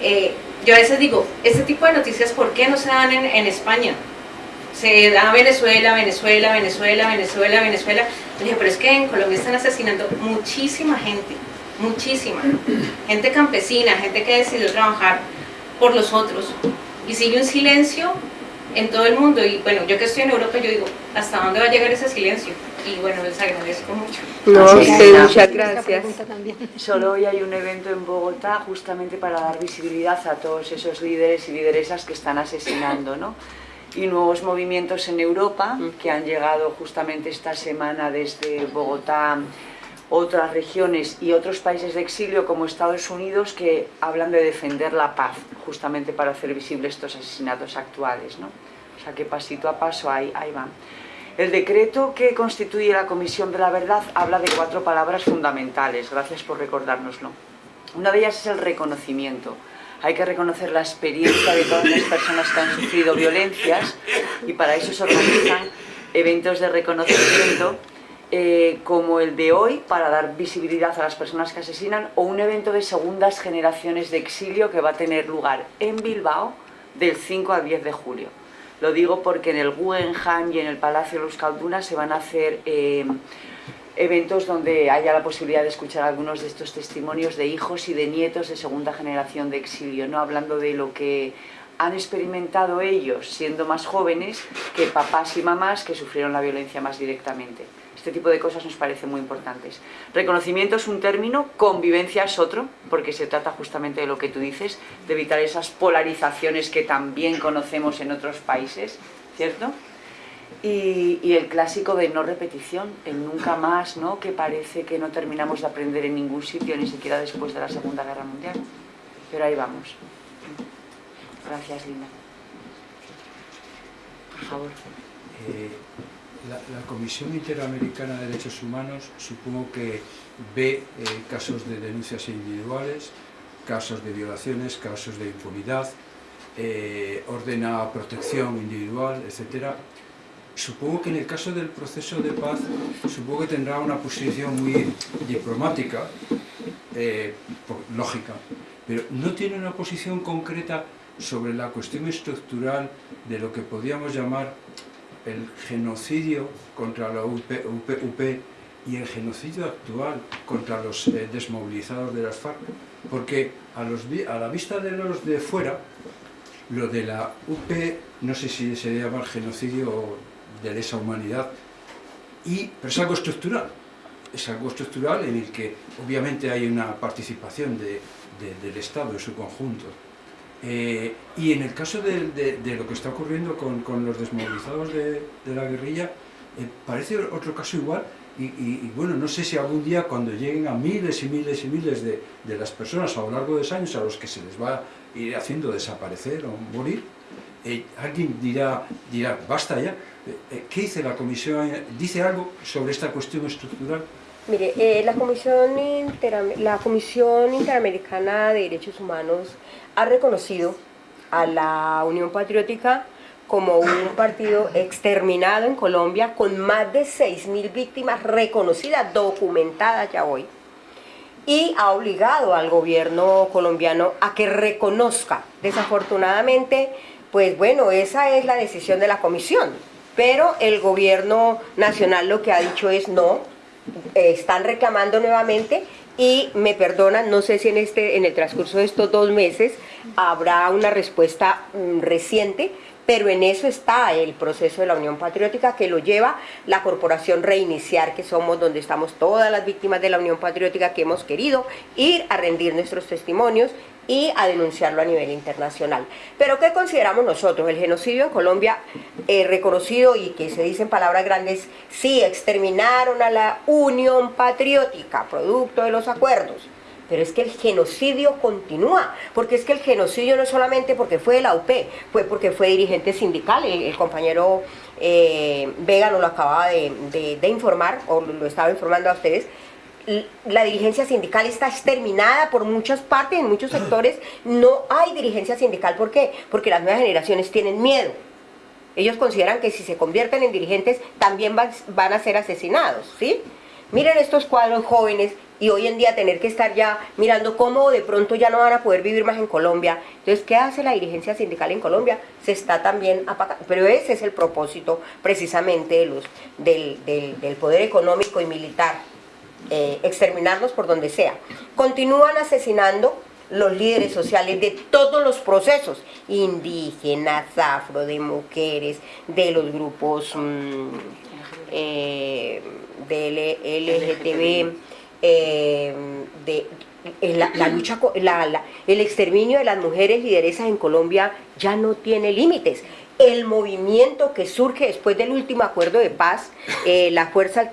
Eh, yo a veces digo, este tipo de noticias, ¿por qué no se dan en, España? Se da Venezuela, Venezuela, Venezuela, Venezuela, Venezuela. dije, pero es que en Colombia están asesinando muchísima gente, muchísima. Gente campesina, gente que decidió trabajar por los otros. Y sigue un silencio en todo el mundo. Y bueno, yo que estoy en Europa, yo digo, ¿hasta dónde va a llegar ese silencio? y bueno, les agradezco mucho. No, Sí, usted, muchas gracias. Solo hoy hay un evento en Bogotá justamente para dar visibilidad a todos esos líderes y lideresas que están asesinando, ¿no? Y nuevos movimientos en Europa que han llegado justamente esta semana desde Bogotá, otras regiones y otros países de exilio como Estados Unidos que hablan de defender la paz justamente para hacer visibles estos asesinatos actuales, ¿no? O sea que pasito a paso ahí, ahí van. El decreto que constituye la Comisión de la Verdad habla de cuatro palabras fundamentales, gracias por recordárnoslo. Una de ellas es el reconocimiento. Hay que reconocer la experiencia de todas las personas que han sufrido violencias y para eso se organizan eventos de reconocimiento eh, como el de hoy para dar visibilidad a las personas que asesinan o un evento de segundas generaciones de exilio que va a tener lugar en Bilbao del 5 al 10 de julio. Lo digo porque en el Guggenheim y en el Palacio de Euskalduna se van a hacer eh, eventos donde haya la posibilidad de escuchar algunos de estos testimonios de hijos y de nietos de segunda generación de exilio, no hablando de lo que han experimentado ellos siendo más jóvenes que papás y mamás que sufrieron la violencia más directamente. Este tipo de cosas nos parecen muy importantes. Reconocimiento es un término, convivencia es otro, porque se trata justamente de lo que tú dices, de evitar esas polarizaciones que también conocemos en otros países, ¿cierto? Y, el clásico de no repetición, el nunca más, ¿no? que parece que no terminamos de aprender en ningún sitio, ni siquiera después de la Segunda Guerra Mundial. Pero ahí vamos. Gracias, Linda. Por favor. Eh, la, Comisión Interamericana de Derechos Humanos supongo que ve eh, casos de denuncias individuales, casos de violaciones, casos de impunidad, eh, ordena protección individual, etcétera. Supongo que en el caso del proceso de paz, supongo que tendrá una posición muy diplomática, eh, lógica, pero no tiene una posición concreta sobre la cuestión estructural de lo que podríamos llamar el genocidio contra la UP, y el genocidio actual contra los eh, desmovilizados de las FARC, porque a, la vista de los de fuera, lo de la UP, no sé si se llama genocidio o de lesa humanidad, y, pero es algo estructural, es algo estructural en el que obviamente hay una participación de- de- del Estado en su conjunto. Eh, y en el caso de, lo que está ocurriendo con, los desmovilizados de, la guerrilla, eh, parece otro caso igual. Y, bueno, no sé si algún día cuando lleguen a miles y miles y miles de, las personas a lo largo de los años a los que se les va a ir haciendo desaparecer o morir, eh, alguien dirá, dirá, basta ya. ¿Qué dice la Comisión? ¿Dice algo sobre esta cuestión estructural? Mire, la, Comisión la Comisión Interamericana de Derechos Humanos ha reconocido a la Unión Patriótica como un partido exterminado en Colombia con más de 6.000 víctimas reconocidas, documentadas ya hoy, y ha obligado al gobierno colombiano a que reconozca. Desafortunadamente, pues bueno, esa es la decisión de la comisión, pero el gobierno nacional lo que ha dicho es no, eh, están reclamando nuevamente y me perdonan, no sé si en, este, en el transcurso de estos dos meses habrá una respuesta mm, reciente, pero en eso está el proceso de la Unión Patriótica que lo lleva la Corporación Reiniciar, que somos donde estamos todas las víctimas de la Unión Patriótica que hemos querido ir a rendir nuestros testimonios y a denunciarlo a nivel internacional. Pero ¿qué consideramos nosotros? El genocidio en Colombia eh, reconocido y que se dice en palabras grandes, sí, exterminaron a la Unión Patriótica, producto de los acuerdos. Pero es que el genocidio continúa, porque es que el genocidio no es solamente porque fue de la UP, fue porque fue dirigente sindical, el, compañero eh, Vega nos lo acababa de, de- de informar, o lo estaba informando a ustedes, la dirigencia sindical está exterminada por muchas partes, en muchos sectores no hay dirigencia sindical, ¿por qué? Porque las nuevas generaciones tienen miedo. Ellos consideran que si se convierten en dirigentes también van, a ser asesinados, ¿sí? Miren estos cuadros jóvenes y hoy en día tener que estar ya mirando cómo de pronto ya no van a poder vivir más en Colombia. Entonces, ¿qué hace la dirigencia sindical en Colombia? Se está también apagando. Pero ese es el propósito precisamente de los, del poder económico y militar, eh, exterminarlos por donde sea. Continúan asesinando los líderes sociales de todos los procesos, indígenas, afro, de mujeres, de los grupos mm, eh, de LGTB, eh, de la, lucha, el exterminio de las mujeres lideresas en Colombia ya no tiene límites. El movimiento que surge después del último acuerdo de paz, eh, la Fuerza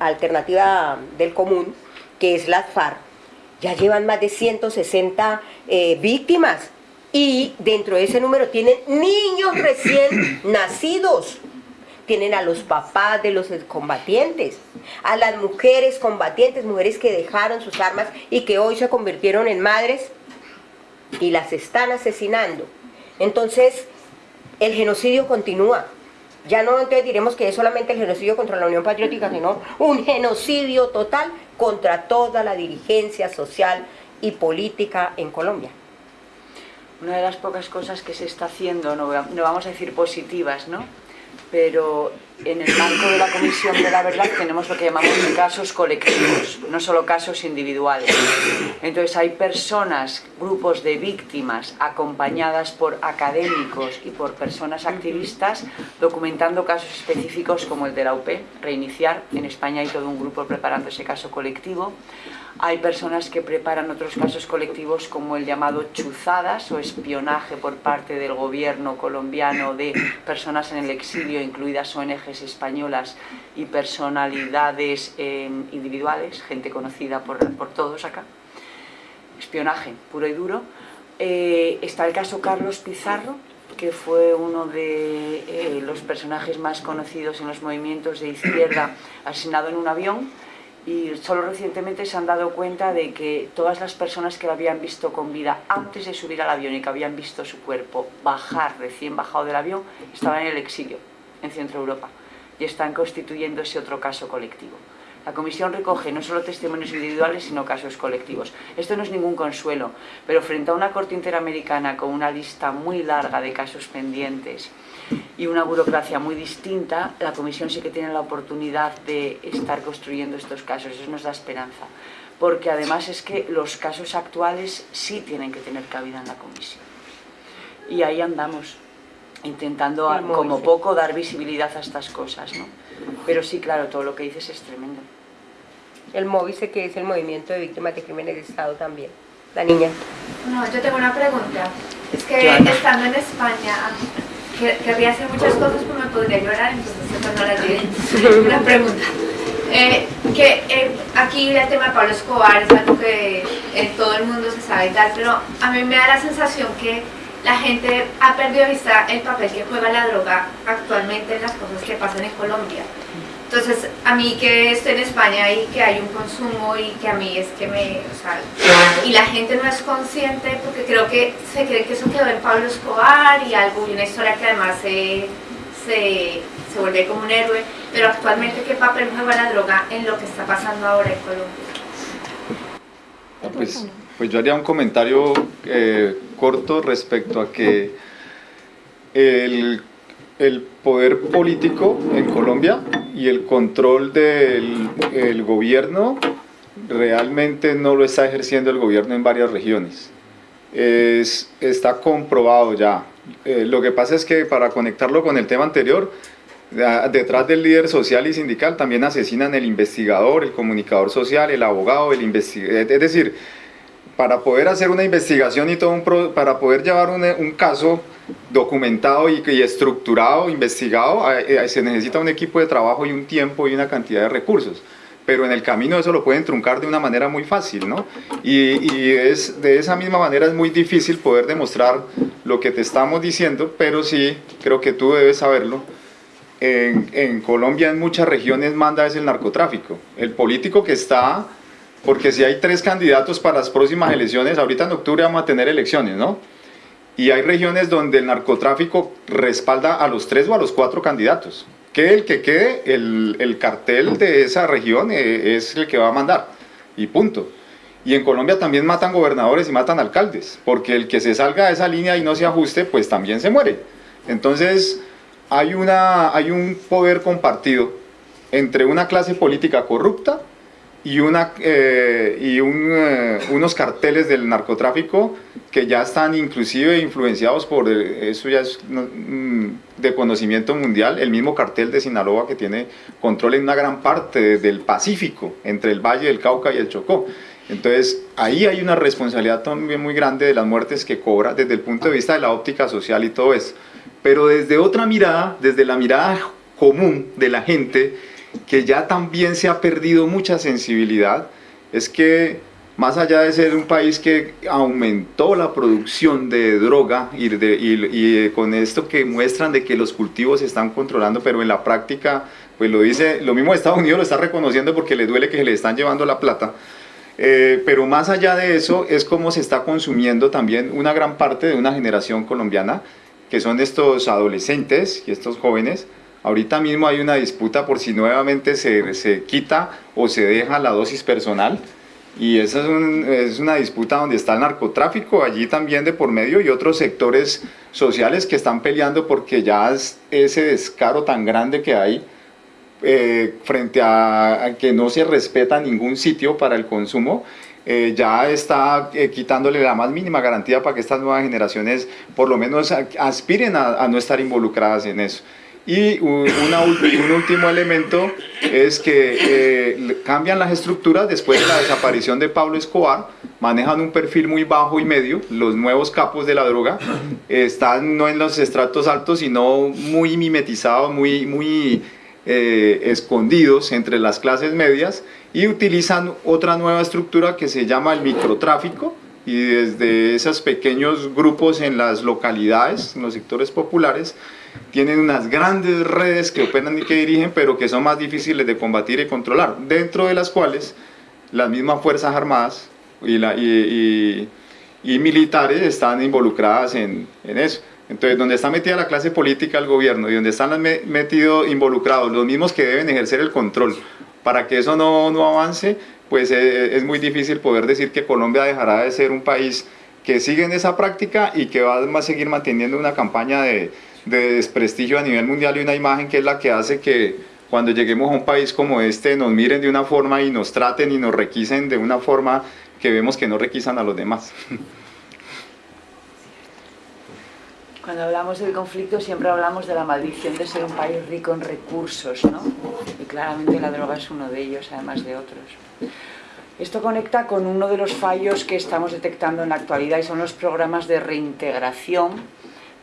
Alternativa del Común, que es la FARC, ya llevan más de 160 eh, víctimas y dentro de ese número tienen niños recién nacidos tienen a los papás de los combatientes, a las mujeres combatientes, mujeres que dejaron sus armas y que hoy se convirtieron en madres y las están asesinando. Entonces, el genocidio continúa. Ya no entonces diremos que es solamente el genocidio contra la Unión Patriótica, sino un genocidio total contra toda la dirigencia social y política en Colombia. Una de las pocas cosas que se está haciendo, no, no vamos a decir positivas, ¿no? Pero en el marco de la Comisión de la Verdad tenemos lo que llamamos casos colectivos, no solo casos individuales. Entonces hay personas, grupos de víctimas acompañadas por académicos y por personas activistas documentando casos específicos como el de la UP, Reiniciar, en España hay todo un grupo preparando ese caso colectivo. Hay personas que preparan otros casos colectivos como el llamado chuzadas o espionaje por parte del gobierno colombiano de personas en el exilio, incluidas ONGs españolas y personalidades eh, individuales, gente conocida por, todos acá. Espionaje puro y duro. Eh, está el caso Carlos Pizarro, que fue uno de eh, los personajes más conocidos en los movimientos de izquierda, asesinado en un avión y solo recientemente se han dado cuenta de que todas las personas que lo habían visto con vida antes de subir al avión y que habían visto su cuerpo bajar, recién bajado del avión, estaban en el exilio, en Centro Europa, y están constituyendo ese otro caso colectivo. La comisión recoge no solo testimonios individuales, sino casos colectivos. Esto no es ningún consuelo, pero frente a una corte interamericana con una lista muy larga de casos pendientes, y una burocracia muy distinta, la Comisión sí que tiene la oportunidad de estar construyendo estos casos, eso nos da esperanza, porque además es que los casos actuales sí tienen que tener cabida en la Comisión. Y ahí andamos, intentando como poco dar visibilidad a estas cosas, ¿no? Pero sí, claro, todo lo que dices es tremendo. El MOVICE, que es el Movimiento de Víctimas de Crímenes de Estado también. La niña. No, yo tengo una pregunta. Es que estando en España, querría hacer muchas cosas, pero me podría llorar, entonces no la diré. Una pregunta. Eh, que eh, aquí el tema de Pablo Escobar es algo que todo el mundo se sabe y tal, pero a mí me da la sensación que la gente ha perdido vista el papel que juega la droga actualmente en las cosas que pasan en Colombia. Entonces, a mí que estoy en España y que hay un consumo y que a mí es que me... O sea, y la gente no es consciente porque creo que se cree que eso quedó en Pablo Escobar y algo, y una historia que además se, se, se vuelve como un héroe, pero actualmente qué papel juega la droga en lo que está pasando ahora en Colombia. Pues, pues yo haría un comentario eh, corto respecto a que el el poder político en Colombia y el control del gobierno realmente no lo está ejerciendo el gobierno en varias regiones. Es, está comprobado ya. Eh, lo que pasa es que para conectarlo con el tema anterior, detrás del líder social y sindical también asesinan el investigador, el comunicador social, el abogado, el investigador. Es decir, para poder hacer una investigación y todo un para poder llevar un, caso documentado y, estructurado, investigado, eh, se necesita un equipo de trabajo y un tiempo y una cantidad de recursos. Pero en el camino eso lo pueden truncar de una manera muy fácil, ¿no? Y, es, de esa misma manera es muy difícil poder demostrar lo que te estamos diciendo, pero sí, creo que tú debes saberlo, en, en Colombia en muchas regiones manda es el narcotráfico. El político que está porque si hay tres candidatos para las próximas elecciones, ahorita en octubre vamos a tener elecciones, ¿no? Y hay regiones donde el narcotráfico respalda a los tres o a los cuatro candidatos. Que el que quede, el, cartel de esa región eh, es el que va a mandar. Y punto. Y en Colombia también matan gobernadores y matan alcaldes, porque el que se salga de esa línea y no se ajuste, pues también se muere. Entonces, hay, una, hay un poder compartido entre una clase política corrupta y, una, eh, y eh, unos carteles del narcotráfico que ya están inclusive influenciados por, eh, eso ya es mm, de conocimiento mundial, el mismo cartel de Sinaloa que tiene control en una gran parte del Pacífico, entre el Valle del Cauca y el Chocó. Entonces, ahí hay una responsabilidad también muy grande de las muertes que cobra desde el punto de vista de la óptica social y todo eso. Pero desde otra mirada, desde la mirada común de la gente, que ya también se ha perdido mucha sensibilidad, es que más allá de ser un país que aumentó la producción de droga y, y, con esto que muestran de que los cultivos se están controlando, pero en la práctica, pues lo dice, lo mismo Estados Unidos lo está reconociendo porque le duele que le están llevando la plata, eh, pero más allá de eso es como se está consumiendo también una gran parte de una generación colombiana, que son estos adolescentes y estos jóvenes, Ahorita mismo hay una disputa por si nuevamente se, se quita o se deja la dosis personal y esa es, una disputa donde está el narcotráfico, allí también de por medio y otros sectores sociales que están peleando porque ya es ese descaro tan grande que hay eh, frente a, que no se respeta ningún sitio para el consumo, eh, ya está eh, quitándole la más mínima garantía para que estas nuevas generaciones por lo menos aspiren a, a no estar involucradas en eso. Y un último elemento es que eh, cambian las estructuras después de la desaparición de Pablo Escobar, manejan un perfil muy bajo y medio, los nuevos capos de la droga están no en los estratos altos, sino muy mimetizados, muy, muy eh, escondidos entre las clases medias y utilizan otra nueva estructura que se llama el microtráfico, y desde esos pequeños grupos en las localidades, en los sectores populares, tienen unas grandes redes que operan y que dirigen, pero que son más difíciles de combatir y controlar, dentro de las cuales las mismas Fuerzas Armadas y, la, y, y, militares están involucradas en, en, eso. Entonces, donde está metida la clase política, el gobierno, y donde están metidos involucrados los mismos que deben ejercer el control, para que eso no, no avance, pues eh, es muy difícil poder decir que Colombia dejará de ser un país que sigue en esa práctica y que va a seguir manteniendo una campaña de, de desprestigio a nivel mundial y una imagen que es la que hace que cuando lleguemos a un país como este nos miren de una forma y nos traten y nos requisen de una forma que vemos que no requisan a los demás. Cuando hablamos del conflicto siempre hablamos de la maldición de ser un país rico en recursos, ¿no? Y claramente la droga es uno de ellos, además de otros. Esto conecta con uno de los fallos que estamos detectando en la actualidad y son los programas de reintegración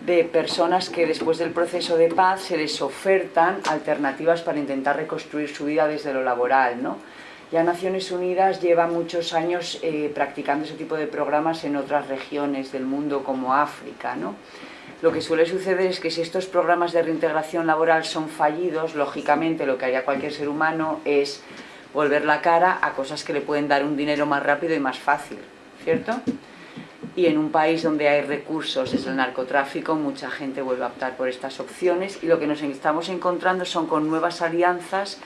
de personas que después del proceso de paz se les ofertan alternativas para intentar reconstruir su vida desde lo laboral. ¿no? Ya Naciones Unidas lleva muchos años eh, practicando ese tipo de programas en otras regiones del mundo como África. ¿no? Lo que suele suceder es que si estos programas de reintegración laboral son fallidos, lógicamente lo que haría cualquier ser humano es volver la cara a cosas que le pueden dar un dinero más rápido y más fácil, ¿cierto? Y en un país donde hay recursos es el narcotráfico, mucha gente vuelve a optar por estas opciones y lo que nos estamos encontrando son con nuevas alianzas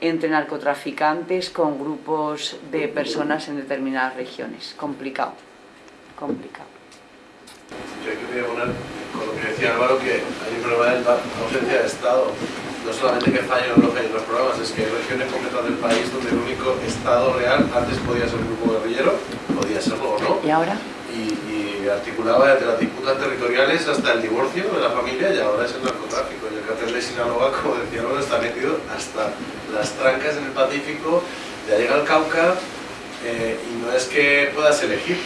entre narcotraficantes con grupos de personas en determinadas regiones. Complicado, complicado. Yo quería poner, con lo que decía Álvaro, que hay un problema de ausencia de Estado. No solamente que fallan los, los programas, es que hay regiones completas del país donde el único Estado real antes podía ser un grupo guerrillero, podía serlo o no. ¿Y ahora? Articulaba desde las disputas territoriales hasta el divorcio de la familia y ahora es el narcotráfico. Y el cartel de Sinaloa, como decía está metido hasta las trancas en el Pacífico, ya llega al Cauca eh, y no es que puedas elegir,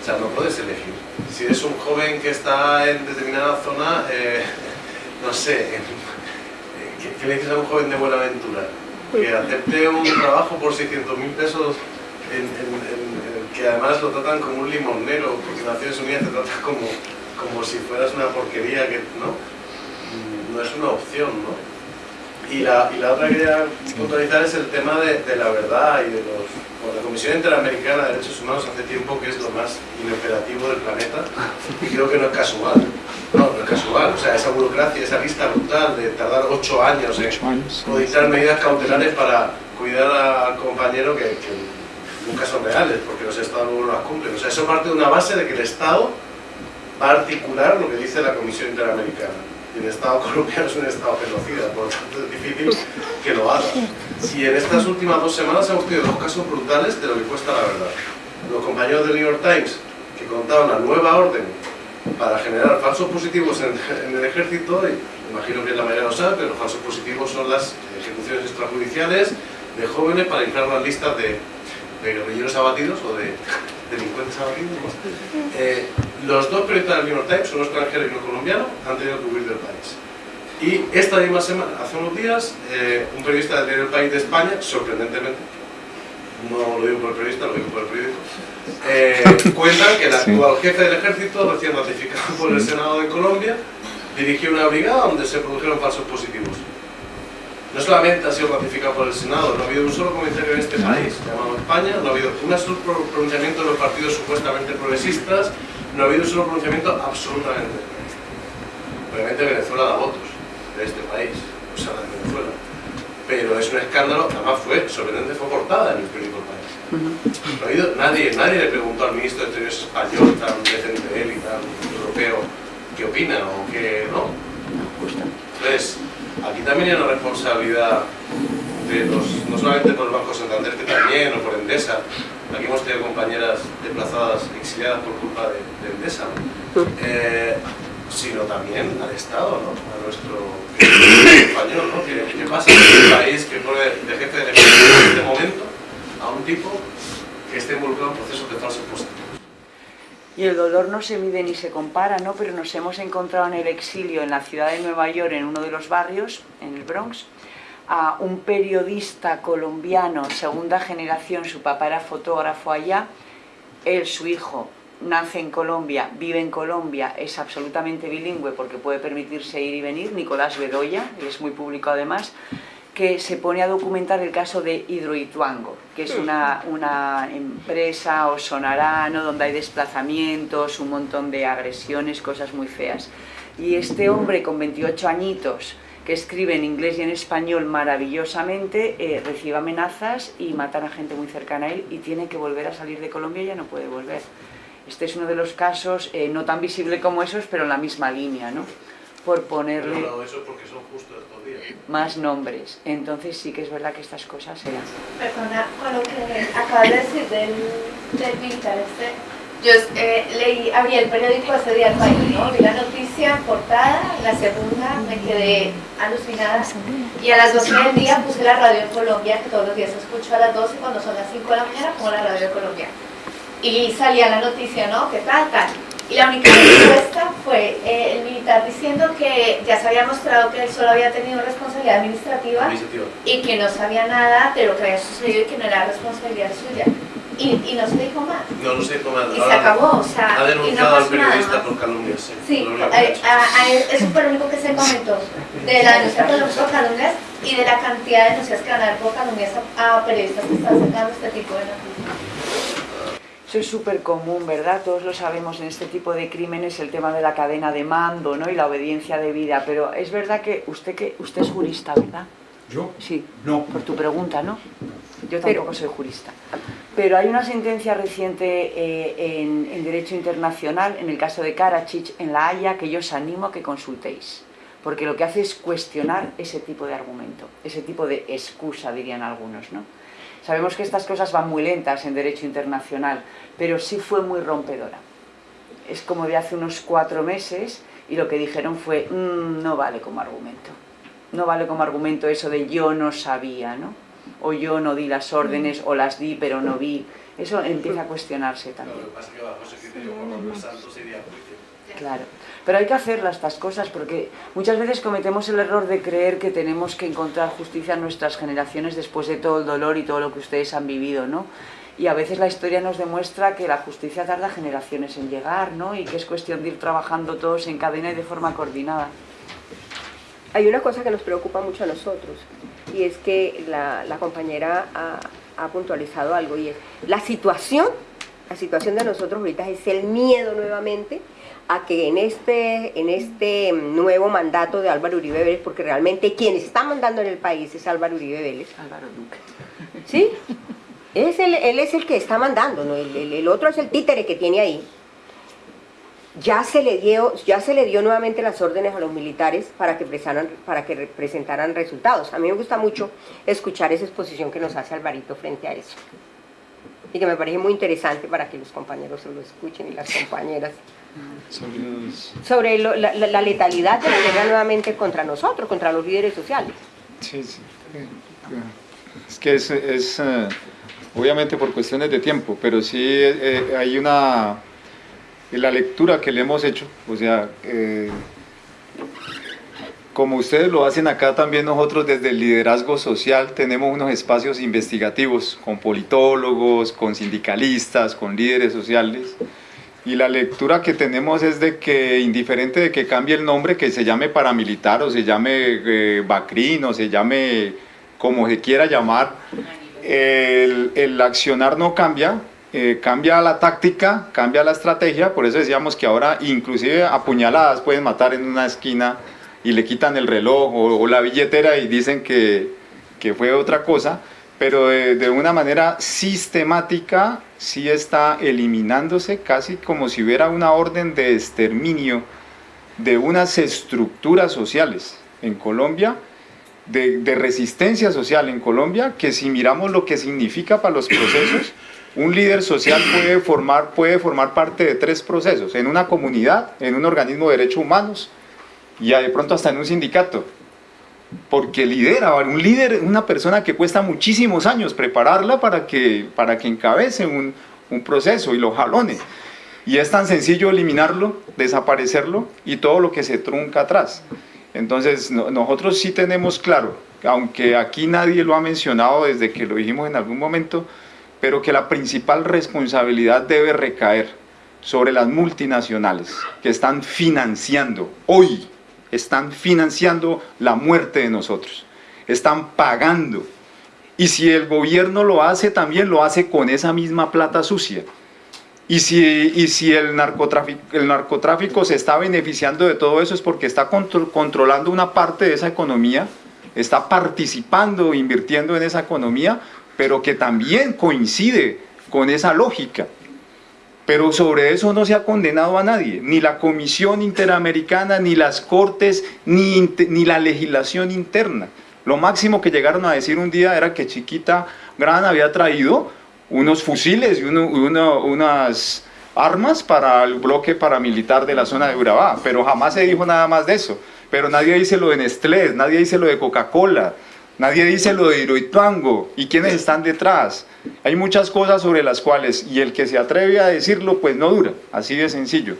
o sea, no puedes elegir. Si eres un joven que está en determinada zona, eh, no sé, ¿qué, le dices a un joven de Buenaventura? Que acepte un trabajo por 600 mil pesos en, que además lo tratan como un limonero, porque Naciones Unidas te trata como, como si fueras una porquería, que no, mm, no es una opción, ¿no? Y la, y la otra que quería puntualizar es el tema de, de la verdad y de los... la Comisión Interamericana de Derechos Humanos hace tiempo que es lo más inoperativo del planeta y creo que no es casual. No, no es casual. O sea, esa burocracia, esa lista brutal de tardar ocho años en codificar medidas cautelares para cuidar al compañero que, que nunca son reales, porque los Estados no las cumplen. O sea, eso parte de una base de que el Estado va a articular lo que dice la Comisión Interamericana. Y el Estado colombiano es un Estado genocida, por lo tanto es difícil que lo haga. Y en estas últimas dos semanas hemos tenido dos casos brutales de lo que cuesta la verdad. Los compañeros del New York Times, que contaban una nueva orden para generar falsos positivos en, en el ejército, y imagino que la mayoría lo sabe, pero los falsos positivos son las ejecuciones extrajudiciales de jóvenes para inflar las listas de, de guerrilleros abatidos o de delincuentes abatidos. Eh, los dos periodistas del New York Times, uno extranjero y uno colombiano, han tenido que huir del país. Y esta misma semana, hace unos días, eh, un periodista del País de España, sorprendentemente, no lo digo por el periodista, lo digo por el periódico, eh, cuentan que el actual jefe del ejército, recién ratificado por el Senado de Colombia, dirigió una brigada donde se produjeron falsos positivos. No solamente ha sido ratificado por el Senado, no ha habido un solo comentario en este país llamado España, no ha habido un solo pronunciamiento de los partidos supuestamente progresistas, no ha habido un solo pronunciamiento absolutamente Obviamente Venezuela da votos de este país, o sea, de Venezuela. Pero es un escándalo, además fue, sorprendente, fue portada en el periódico País. No ha habido, nadie, nadie le preguntó al ministro de Exteriores español, tan decente de él y tan europeo, qué opina o qué no. Entonces, aquí también hay una responsabilidad de los, no solamente por el Banco Santander, que también, o por Endesa. Aquí hemos tenido compañeras desplazadas, exiliadas por culpa de, de Endesa, eh, sino también al Estado, a nuestro español. ¿no? ¿Qué, ¿Qué, pasa en un país que pone de jefe de en este momento a un tipo que esté involucrado en procesos de positivos? Y el dolor no se mide ni se compara, ¿no? Pero nos hemos encontrado en el exilio en la ciudad de Nueva York, en uno de los barrios, en el Bronx, a un periodista colombiano, segunda generación, su papá era fotógrafo allá, él, su hijo, nace en Colombia, vive en Colombia, es absolutamente bilingüe porque puede permitirse ir y venir, Nicolás Bedoya, es muy público además, que se pone a documentar el caso de Hidroituango, que es una, una empresa, o sonará, ¿no? donde hay desplazamientos, un montón de agresiones, cosas muy feas. Y este hombre con 28 añitos, que escribe en inglés y en español maravillosamente, eh, recibe amenazas y matan a gente muy cercana a él y tiene que volver a salir de Colombia y ya no puede volver. Este es uno de los casos, eh, no tan visible como esos, pero en la misma línea, ¿no? Por ponerle Pero eso porque son justo estos días. más nombres. Entonces sí que es verdad que estas cosas se dan. Perdona, con lo que acabas de decir del, del militar este, yo eh, leí, abrí el periódico ese día al país, ¿no? Vi la noticia, portada, la segunda, me quedé alucinada. Y a las 12 del día puse la radio en Colombia, que todos los días escucho a las 12, cuando son las 5 de la mañana pongo la radio de Colombia. Y salía la noticia, ¿no? ¿Qué tal, tal? Y la única respuesta fue eh, el militar diciendo que ya se había mostrado que él solo había tenido responsabilidad administrativa y que no sabía nada de lo que había sucedido y que no era responsabilidad suya. Y, y no se dijo más. No, no sé cómo Y se acabó, o sea, Ha y no denunciado al nada periodista más. por calumnias. Sí, Sí, a- a- a- eso fue lo único que se comentó de la denuncia por por calumnias y de la cantidad de denuncias que van a haber por calumnias a, a periodistas que están sacando este tipo de noticias. Eso es súper común, ¿verdad? Todos lo sabemos en este tipo de crímenes, el tema de la cadena de mando ¿no? y la obediencia debida. Pero es verdad que usted, que usted es jurista, ¿verdad? ¿Yo? Sí, No. por tu pregunta, ¿no? Yo Pero- tampoco soy jurista. Pero hay una sentencia reciente eh, en, en Derecho Internacional, en el caso de Karachich, en La Haya, que yo os animo a que consultéis. Porque lo que hace es cuestionar ese tipo de argumento, ese tipo de excusa, dirían algunos, ¿no? Sabemos que estas cosas van muy lentas en Derecho Internacional, pero sí fue muy rompedora. Es como de hace unos cuatro meses y lo que dijeron fue, "Mm, no vale como argumento. No vale como argumento eso de yo no sabía, ¿no? O yo no di las órdenes, o las di pero no vi. Eso empieza a cuestionarse Claro, también. lo que pasa es que bajo ese criterio Juan Manuel Santos iría a juicio. Claro. Pero hay que hacerlas estas cosas porque muchas veces cometemos el error de creer que tenemos que encontrar justicia en nuestras generaciones después de todo el dolor y todo lo que ustedes han vivido, ¿no? Y a veces la historia nos demuestra que la justicia tarda generaciones en llegar, ¿no? Y que es cuestión de ir trabajando todos en cadena y de forma coordinada. Hay una cosa que nos preocupa mucho a nosotros y es que la, la compañera ha, ha puntualizado algo y es la situación, la situación de nosotros ahorita es el miedo nuevamente a que en este, en este nuevo mandato de Álvaro Uribe Vélez, porque realmente quien está mandando en el país es Álvaro Uribe Vélez, Álvaro Duque. ¿sí? Es el, él es el que está mandando, ¿no? el, el- el otro es el títere que tiene ahí. ya se le dio, ya se le dio nuevamente las órdenes a los militares para que, presentaran, para que presentaran resultados. A mí me gusta mucho escuchar esa exposición que nos hace Alvarito frente a eso. Y que me parece muy interesante para que los compañeros se lo escuchen y las compañeras. Sobre, la, letalidad de la guerra nuevamente contra nosotros, contra los líderes sociales. Sí, sí. Es que es, eh, obviamente por cuestiones de tiempo, pero sí eh, hay una la lectura que le hemos hecho, o sea, eh, como ustedes lo hacen acá también nosotros desde el liderazgo social tenemos unos espacios investigativos con politólogos, con sindicalistas, con líderes sociales y la lectura que tenemos es de que indiferente de que cambie el nombre, que se llame paramilitar o se llame eh, Bacrin o se llame como se quiera llamar, el, el accionar no cambia, eh, cambia la táctica, cambia la estrategia, por eso decíamos que ahora inclusive apuñaladas pueden matar en una esquina y le quitan el reloj o, la billetera y dicen que, que fue otra cosa, pero de, una manera sistemática sí está eliminándose casi como si hubiera una orden de exterminio de unas estructuras sociales en Colombia, de, de resistencia social en Colombia, que si miramos lo que significa para los procesos, un líder social puede formar, puede formar parte de tres procesos, en una comunidad, en un organismo de derechos humanos y de pronto hasta en un sindicato. Porque lidera, un líder una persona que cuesta muchísimos años prepararla para que, para que encabece un, un proceso y lo jalone. Y es tan sencillo eliminarlo, desaparecerlo y todo lo que se trunca atrás. Entonces nosotros sí tenemos claro, aunque aquí nadie lo ha mencionado desde que lo dijimos en algún momento, pero que la principal responsabilidad debe recaer sobre las multinacionales que están financiando, hoy están financiando la muerte de nosotros, están pagando. Y si el gobierno lo hace, también lo hace con esa misma plata sucia. Y si, y si el, narcotráfico, el narcotráfico se está beneficiando de todo eso es porque está controlando una parte de esa economía, está participando, invirtiendo en esa economía, pero que también coincide con esa lógica. Pero sobre eso no se ha condenado a nadie, ni la Comisión Interamericana, ni las Cortes, ni, ni la legislación interna. Lo máximo que llegaron a decir un día era que Chiquita Gran había traído unos fusiles y unas armas para el bloque paramilitar de la zona de Urabá, pero jamás se dijo nada más de eso. Pero nadie dice lo de Nestlé, nadie dice lo de Coca-Cola, Nadie dice lo de Hiroituango y quiénes están detrás. Hay muchas cosas sobre las cuales, y el que se atreve a decirlo, pues no dura, así de sencillo.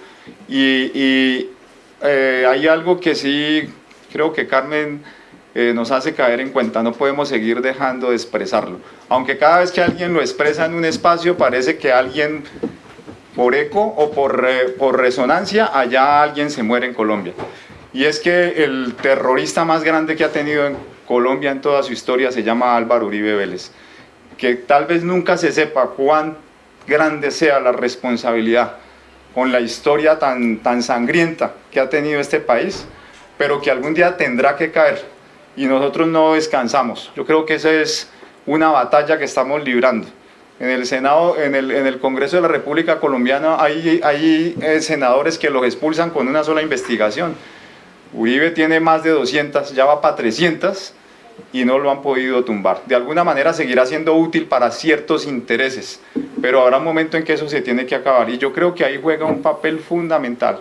Y, eh, hay algo que sí creo que Carmen eh, nos hace caer en cuenta, no podemos seguir dejando de expresarlo. Aunque cada vez que alguien lo expresa en un espacio parece que alguien, por eco o por, por resonancia, allá alguien se muere en Colombia. Y es que el terrorista más grande que ha tenido en Colombia en toda su historia se llama Álvaro Uribe Vélez. Que tal vez nunca se sepa cuán grande sea la responsabilidad con la historia tan, tan sangrienta que ha tenido este país, pero que algún día tendrá que caer y nosotros no descansamos. Yo creo que esa es una batalla que estamos librando. En el Senado, en el, en el Congreso de la República Colombiana hay, hay eh, senadores que los expulsan con una sola investigación. Uribe tiene más de 200, ya va para 300, y no lo han podido tumbar. De alguna manera seguirá siendo útil para ciertos intereses, pero habrá un momento en que eso se tiene que acabar y yo creo que ahí juega un papel fundamental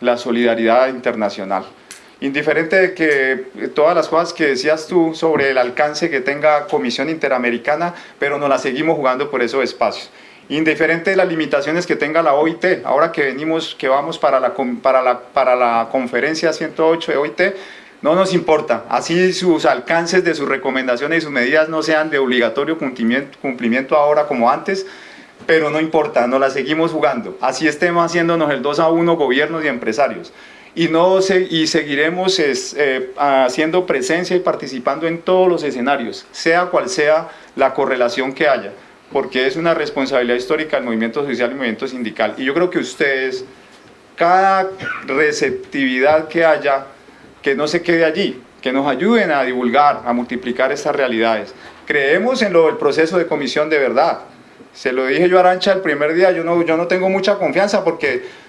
la solidaridad internacional. Indiferente de que todas las cosas que decías tú sobre el alcance que tenga Comisión Interamericana, pero nos la seguimos jugando por esos espacios. Indiferente de las limitaciones que tenga la OIT, ahora que venimos, que vamos para la, para la, para la conferencia 108 de OIT, no nos importa, así sus alcances de sus recomendaciones y sus medidas no sean de obligatorio cumplimiento, ahora como antes, pero no importa, nos la seguimos jugando. Así estemos haciéndonos el 2 a 1 gobiernos y empresarios. Y, no y seguiremos eh, haciendo presencia y participando en todos los escenarios, sea cual sea la correlación que haya, porque es una responsabilidad histórica del movimiento social y movimiento sindical. Y yo creo que ustedes, cada receptividad que haya, que no se quede allí, que nos ayuden a divulgar, a multiplicar estas realidades. Creemos en lo del proceso de comisión de verdad. Se lo dije yo a Arancha el primer día, yo no, yo no tengo mucha confianza porque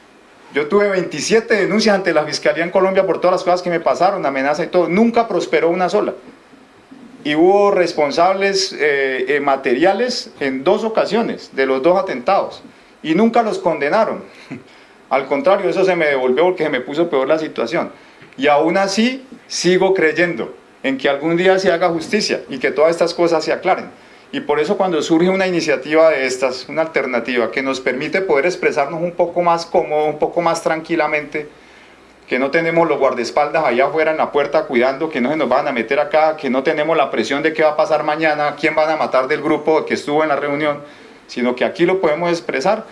Yo tuve 27 denuncias ante la Fiscalía en Colombia por todas las cosas que me pasaron, amenaza y todo. Nunca prosperó una sola. Y hubo responsables eh, eh, materiales en dos ocasiones de los dos atentados. Y nunca los condenaron. Al contrario, eso se me devolvió porque se me puso peor la situación. Y aún así sigo creyendo en que algún día se haga justicia y que todas estas cosas se aclaren. Y por eso cuando surge una iniciativa de estas, una alternativa que nos permite poder expresarnos un poco más cómodo, un poco más tranquilamente, que no tenemos los guardaespaldas allá afuera en la puerta cuidando que no se nos van a meter acá, que no tenemos la presión de qué va a pasar mañana, quién van a matar del grupo que estuvo en la reunión, sino que aquí lo podemos expresar,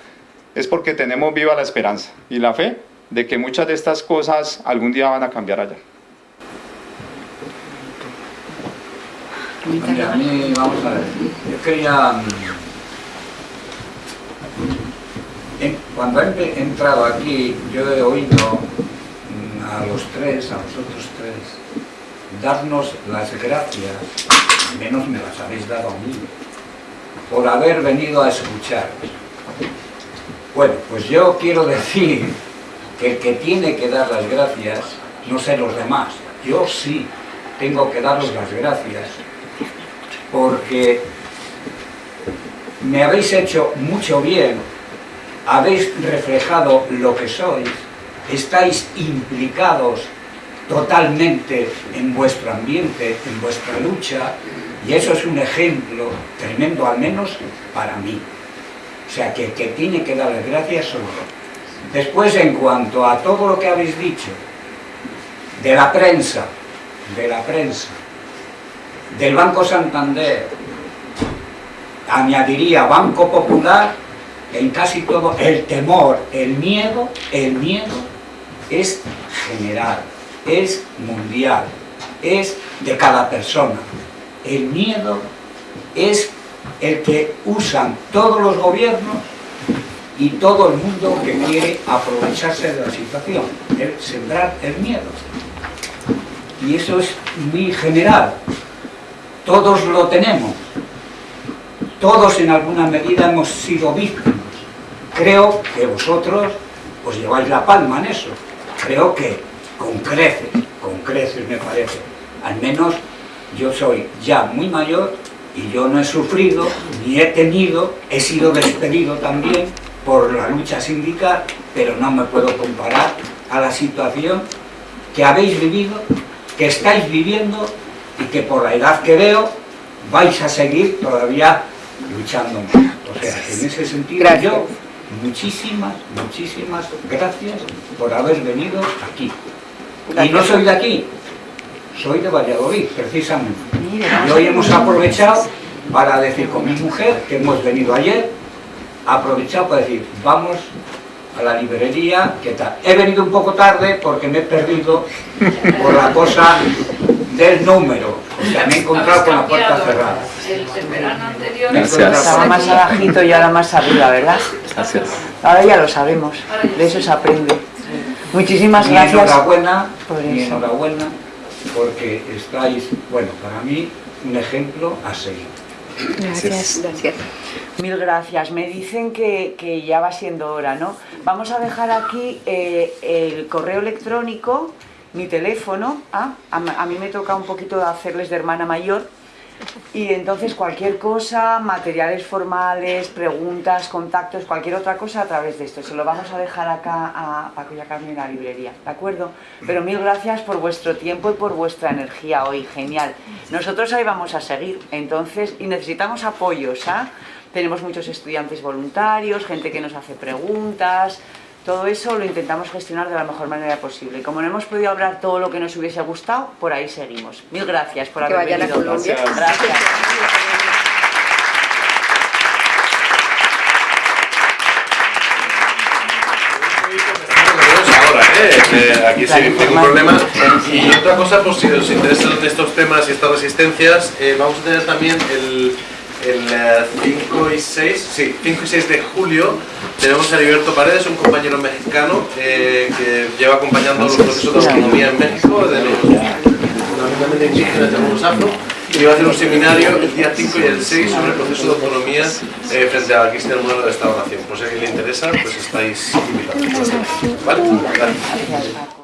es porque tenemos viva la esperanza y la fe de que muchas de estas cosas algún día van a cambiar allá. a mí, vamos a ver, yo quería... Mm, cuando he entrado aquí, yo he oído mm, a los tres, a los otros tres, darnos las gracias, al menos me las habéis dado a mí, por haber venido a escuchar. Bueno, pues yo quiero decir que el que tiene que dar las gracias no sé los demás, yo sí tengo que daros las gracias porque me habéis hecho mucho bien, habéis reflejado lo que sois, estáis implicados totalmente en vuestro ambiente, en vuestra lucha, y eso es un ejemplo tremendo, al menos para mí. O sea, que, que tiene que dar las gracias. Después, en cuanto a todo lo que habéis dicho, de la prensa, de la prensa, del Banco Santander, añadiría Banco Popular, en casi todo el temor, el miedo, el miedo es general, es mundial, es de cada persona. El miedo es el que usan todos los gobiernos y todo el mundo que quiere aprovecharse de la situación, el sembrar el miedo. Y eso es muy general, todos lo tenemos. Todos en alguna medida hemos sido víctimas. Creo que vosotros os lleváis la palma en eso. Creo que con creces, con creces me parece. Al menos yo soy ya muy mayor y yo no he sufrido, ni he tenido, he sido despedido también por la lucha sindical, pero no me puedo comparar a la situación que habéis vivido, que estáis viviendo y que por la edad que veo vais a seguir todavía luchando O sea, en ese sentido yo, muchísimas, muchísimas gracias por haber venido aquí. Y no soy de aquí, soy de Valladolid, precisamente. Y hoy hemos aprovechado para decir con mi mujer, que hemos venido ayer, aprovechado para decir, vamos a la librería, ¿qué tal? He venido un poco tarde porque me he perdido por la cosa del número. O sea, me he encontrado con la puerta cerrada. El, verano anterior estaba más abajito y ahora más arriba, ¿verdad? Gracias. Ahora ya lo sabemos, de eso se aprende. Muchísimas gracias. Enhorabuena, por eso. enhorabuena, porque estáis, bueno, para mí, un ejemplo a seguir. Gracias. Gracias. Mil gracias. Me dicen que, que ya va siendo hora, ¿no? Vamos a dejar aquí eh, el correo electrónico, mi teléfono. Ah, a, a mí me toca un poquito hacerles de hermana mayor. Y entonces cualquier cosa, materiales formales, preguntas, contactos, cualquier otra cosa a través de esto. Se lo vamos a dejar acá a Paco y a Carmen en la librería, ¿de acuerdo? Pero mil gracias por vuestro tiempo y por vuestra energía hoy, genial. Nosotros ahí vamos a seguir, entonces, y necesitamos apoyos, ¿ah? Tenemos muchos estudiantes voluntarios, gente que nos hace preguntas, todo eso lo intentamos gestionar de la mejor manera posible. Y como no hemos podido hablar todo lo que nos hubiese gustado, por ahí seguimos. Mil gracias por Que haber vayan a venido. Colombia. Gracias. aquí sí, ningún problema. Y otra cosa, pues si os interesan estos temas y estas resistencias, eh, vamos a tener también el, el eh, 5 y 6, sí, 5 y 6 de julio, tenemos a Heriberto Paredes, un compañero mexicano eh, que lleva acompañando los procesos de autonomía en México, de los fundamentalmente indígenas, de los afro, y va a hacer un seminario el día 5 y el 6 sobre el proceso de autonomía eh, frente a Cristiano Modelo de Esta Nación. Por si a alguien le interesa, pues estáis invitados. ¿Vale? Gracias.